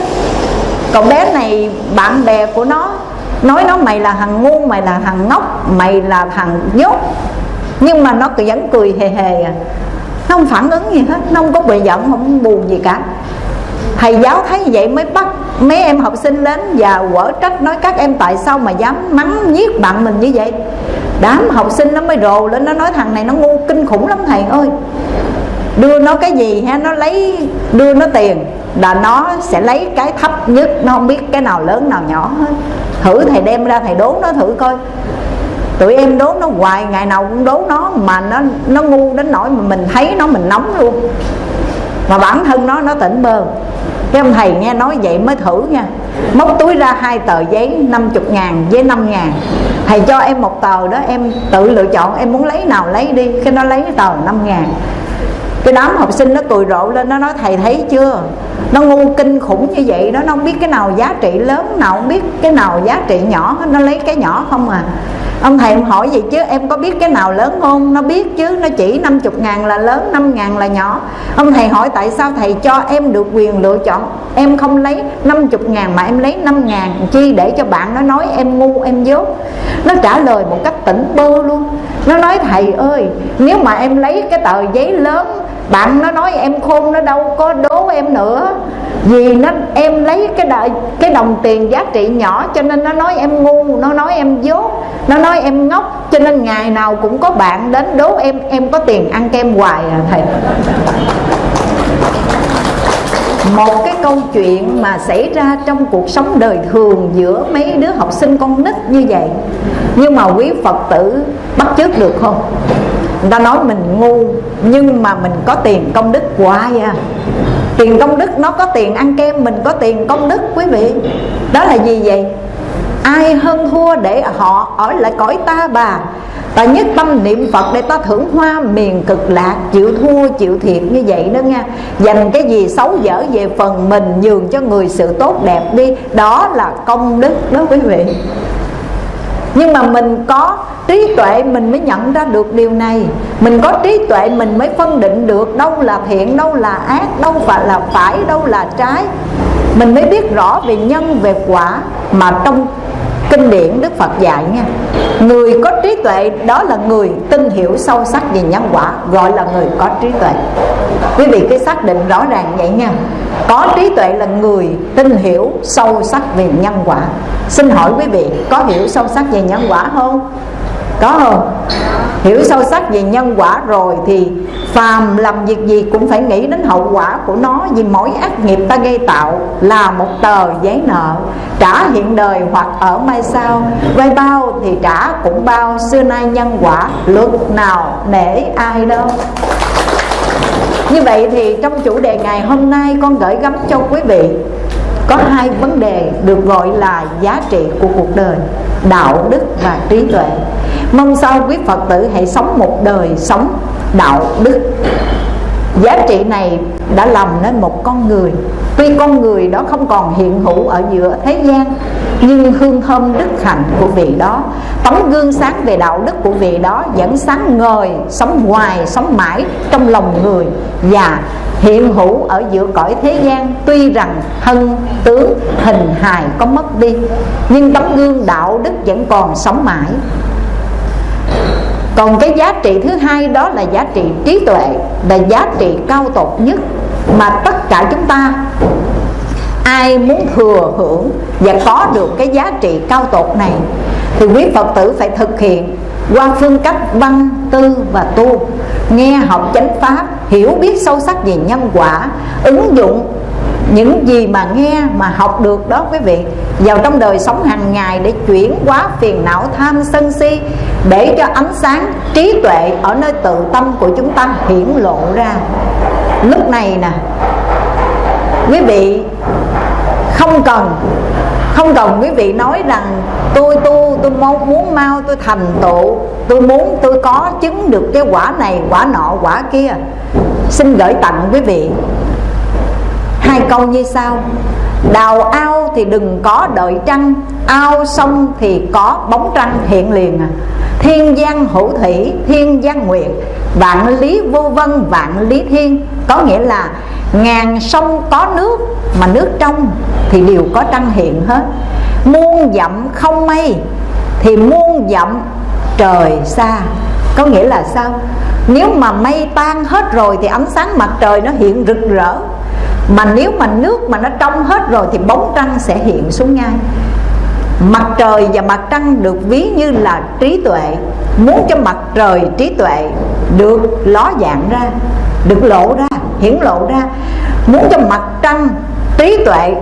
Cậu bé này, bạn bè của nó, nói nó mày là thằng ngu, mày là thằng ngốc, mày là thằng dốt nhưng mà nó vẫn cười hề hề à. Nó không phản ứng gì hết, nó không có bị giận, không buồn gì cả thầy giáo thấy vậy mới bắt mấy em học sinh đến và quở trách, nói các em tại sao mà dám mắng, giết bạn mình như vậy? Đám học sinh nó mới rồ lên, nó nói thằng này nó ngu kinh khủng lắm thầy ơi. Đưa nó cái gì ha? Nó lấy, đưa nó tiền là nó sẽ lấy cái thấp nhất, nó không biết cái nào lớn, nào nhỏ hết. Thử thầy đem ra thầy đốn nó thử coi. Tụi em đốn nó hoài, ngày nào cũng đốn nó, mà nó nó ngu đến nỗi mà mình thấy nó, mình nóng luôn. Mà bản thân nó nó tỉnh bơ cái ông thầy nghe nói vậy mới thử nha. Móc túi ra hai tờ giấy 50 ngàn với 5 ngàn. Thầy cho em một tờ đó, em tự lựa chọn, em muốn lấy nào lấy đi. Cái nó lấy tờ 5 ngàn cái đám học sinh nó cười rộ lên, nó nói, thầy thấy chưa? Nó ngu kinh khủng như vậy đó, nó không biết cái nào giá trị lớn, nào không biết cái nào giá trị nhỏ, nó lấy cái nhỏ không à. Ông thầy em hỏi vậy chứ, em có biết cái nào lớn không? Nó biết chứ, nó chỉ 50 ngàn là lớn 5 ngàn là nhỏ. Ông thầy hỏi, tại sao thầy cho em được quyền lựa chọn? Em không lấy 50 ngàn mà em lấy 5 ngàn chi để cho bạn nó nói em ngu, em dốt? Nó trả lời một cách tỉnh bơ luôn. Nó nói, thầy ơi, nếu mà em lấy cái tờ giấy lớn bạn nó nói em khôn, nó đâu có đố em nữa. Vì nó, em lấy cái đời cái đồng tiền giá trị nhỏ cho nên nó nói em ngu, nó nói em dốt, nó nói em ngốc. Cho nên ngày nào cũng có bạn đến đố em em có tiền ăn kem hoài à thầy. Một cái câu chuyện mà xảy ra trong cuộc sống đời thường giữa mấy đứa học sinh con nít như vậy. Nhưng mà quý phật tử bắt chước được không? Người ta nói mình ngu, nhưng mà mình có tiền công đức hoài à? Tiền công đức nó có tiền ăn kem, mình có tiền công đức, quý vị. Đó là gì vậy? Ai hơn thua để họ ở lại cõi ta bà? Ta nhất tâm niệm phật để ta thưởng hoa miền cực lạc, chịu thua, chịu thiệt như vậy đó nha. Dành cái gì xấu dở về phần mình, nhường cho người sự tốt đẹp đi. Đó là công đức đó, quý vị nhưng mà mình có trí tuệ, mình mới nhận ra được điều này. Mình có trí tuệ, mình mới phân định được đâu là thiện, đâu là ác, đâu phải là phải, đâu là trái. Mình mới biết rõ về nhân, về quả mà trong kinh điển đức phật dạy nha. Người có trí tuệ, đó là người tin hiểu sâu sắc về nhân quả, gọi là người có trí tuệ. Quý vị cái xác định rõ ràng vậy nha. Có trí tuệ là người tin hiểu sâu sắc về nhân quả. Xin hỏi quý vị, có hiểu sâu sắc về nhân quả không? Có không? Hiểu sâu sắc về nhân quả rồi thì phàm làm việc gì cũng phải nghĩ đến hậu quả của nó. Vì mỗi ác nghiệp ta gây tạo là một tờ giấy nợ. Trả hiện đời hoặc ở mai sau. Vay bao thì trả cũng bao. Xưa nay nhân quả luật nào nể ai đâu. Như vậy thì trong chủ đề ngày hôm nay con gửi gắm cho quý vị có hai vấn đề được gọi là giá trị của cuộc đời, đạo đức và trí tuệ mong sao quý phật tử hãy sống một đời sống đạo đức. Giá trị này đã làm nên một con người. Tuy con người đó không còn hiện hữu ở giữa thế gian, nhưng hương thơm đức hạnh của vị đó, tấm gương sáng về đạo đức của vị đó vẫn sáng ngời, sống hoài, sống mãi trong lòng người và hiện hữu ở giữa cõi thế gian. Tuy rằng thân, tướng, hình hài có mất đi, nhưng tấm gương đạo đức vẫn còn sống mãi còn cái giá trị thứ hai đó là giá trị trí tuệ là giá trị cao tột nhất mà tất cả chúng ta ai muốn thừa hưởng và có được cái giá trị cao tột này thì quý phật tử phải thực hiện qua phương cách văn tư và tu, nghe học chánh pháp, hiểu biết sâu sắc về nhân quả, ứng dụng những gì mà nghe mà học được đó quý vị. Vào trong đời sống hàng ngày để chuyển hóa phiền não tham sân si, để cho ánh sáng trí tuệ ở nơi tự tâm của chúng ta hiển lộ ra. Lúc này nè, quý vị không cần không cần quý vị nói rằng tôi tu tôi mong muốn mau, tôi thành tựu, tôi muốn tôi có chứng được cái quả này, quả nọ, quả kia. Xin gửi tặng quý vị câu như sau. Đào ao thì đừng có đợi trăng, ao sông thì có bóng trăng hiện liền. À thiên giang hữu thủy, thiên giang nguyện vạn lý vô vân, vạn lý thiên. Có nghĩa là ngàn sông có nước, mà nước trong thì đều có trăng hiện hết. Muôn dặm không mây thì muôn dặm trời xa. Có nghĩa là sao? Nếu mà mây tan hết rồi thì ánh sáng mặt trời nó hiện rực rỡ mà nếu mà nước mà nó trong hết rồi thì bóng trăng sẽ hiện xuống ngay. Mặt trời và mặt trăng được ví như là trí tuệ. Muốn cho mặt trời trí tuệ được ló dạng ra, được lộ ra, hiển lộ ra. Muốn cho mặt trăng trí tuệ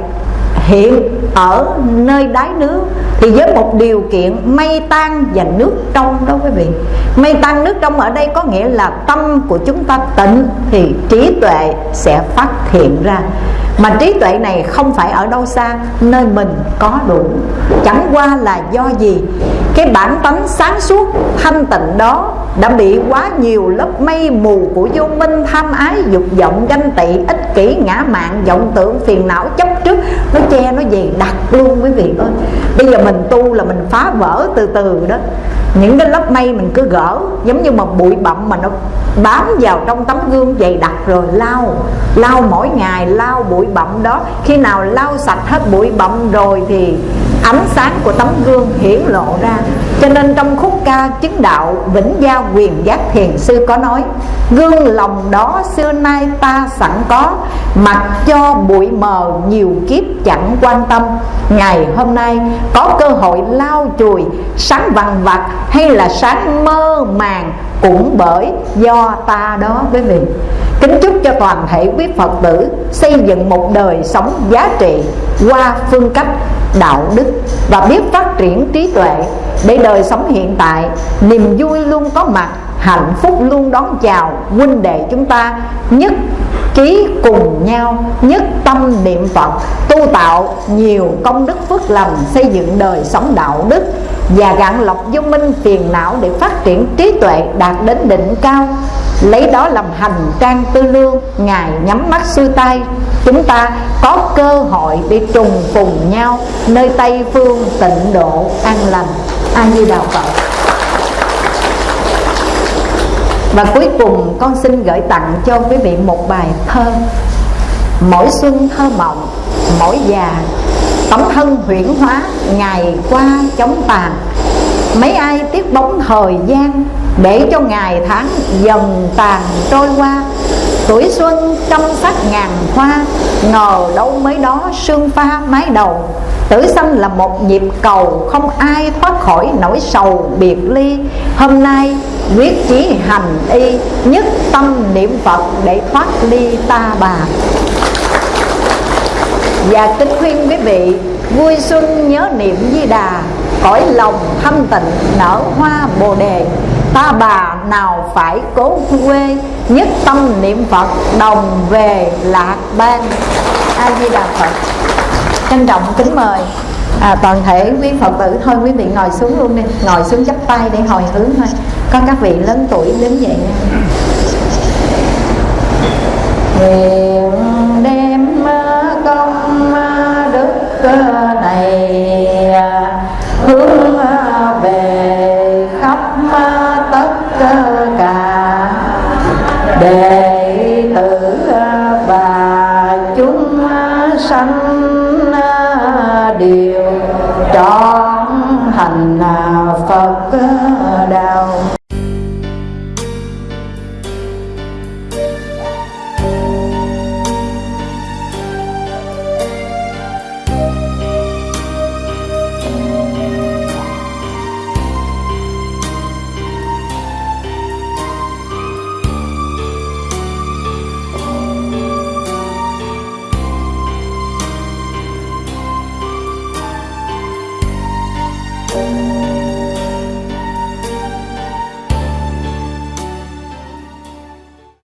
hiện ở nơi đáy nước thì với một điều kiện mây tan và nước trong đó quý vị. Mây tan, nước trong ở đây có nghĩa là tâm của chúng ta tịnh thì trí tuệ sẽ phát hiện ra mà trí tuệ này không phải ở đâu xa, nơi mình có đủ. Chẳng qua là do gì? Cái bản tánh sáng suốt, thanh tịnh đó đã bị quá nhiều lớp mây mù của vô minh tham ái dục vọng ganh tị, ích kỷ, ngã mạn, vọng tưởng, phiền não chấp trước. Nó che nó gì đặt luôn quý vị ơi. Bây giờ mình tu là mình phá vỡ từ từ đó. Những cái lớp mây mình cứ gỡ, giống như một bụi bặm mà nó bám vào trong tấm gương dày đặc rồi lau lau mỗi ngày lau bụi bọng đó. Khi nào lau sạch hết bụi bặm rồi thì ánh sáng của tấm gương hiển lộ ra. Cho nên trong khúc ca chứng đạo, vĩnh gia quyền giác thiền, sư có nói, gương lòng đó xưa nay ta sẵn có, mặc cho bụi mờ nhiều kiếp chẳng quan tâm. Ngày hôm nay có cơ hội lau chùi, sáng vằn vặt hay là sáng mơ màng cũng bởi do ta đó quý vị kính chúc cho toàn thể quý phật tử xây dựng một đời sống giá trị qua phương cách đạo đức và biết phát triển trí tuệ để đời sống hiện tại, niềm vui luôn có mặt, hạnh phúc luôn đón chào huynh đệ chúng ta, nhất trí cùng nhau, nhất tâm niệm Phật, tu tạo nhiều công đức phước lành, xây dựng đời sống đạo đức và gạn lọc vô minh phiền não để phát triển trí tuệ đạt đến đỉnh cao. Lấy đó làm hành trang tư lương ngài nhắm mắt xuôi tay. Chúng ta có cơ hội để trùng phùng nhau nơi tây phương tịnh độ an lành. A di đà phật. Và cuối cùng con xin gửi tặng cho quý vị một bài thơ. Mỗi xuân thơ mộng, mỗi già Tấm thân huyễn hóa, ngày qua chóng tàn. Mấy ai tiếc bóng thời gian Để cho ngày tháng dần tàn trôi qua. Tuổi xuân trăm sắc ngàn hoa Ngờ đâu mới đó sương pha mái đầu. Tử sanh là một nhịp cầu Không ai thoát khỏi nỗi sầu biệt ly. Hôm nay quyết chí hành y Nhất tâm niệm Phật để thoát ly ta bà. Và kính khuyên quý vị Vui xuân nhớ niệm di đà Cõi lòng thâm tịnh nở hoa bồ đề. Ta bà nào phải cố quê Nhất tâm niệm Phật đồng về lạc ban A-di-đà Phật. Trân trọng kính mời à, toàn thể quý phật tử. Thôi quý vị ngồi xuống luôn đi ngồi xuống chắp tay để hồi hướng thôi. Có các vị lớn tuổi đứng dậy nha. Đều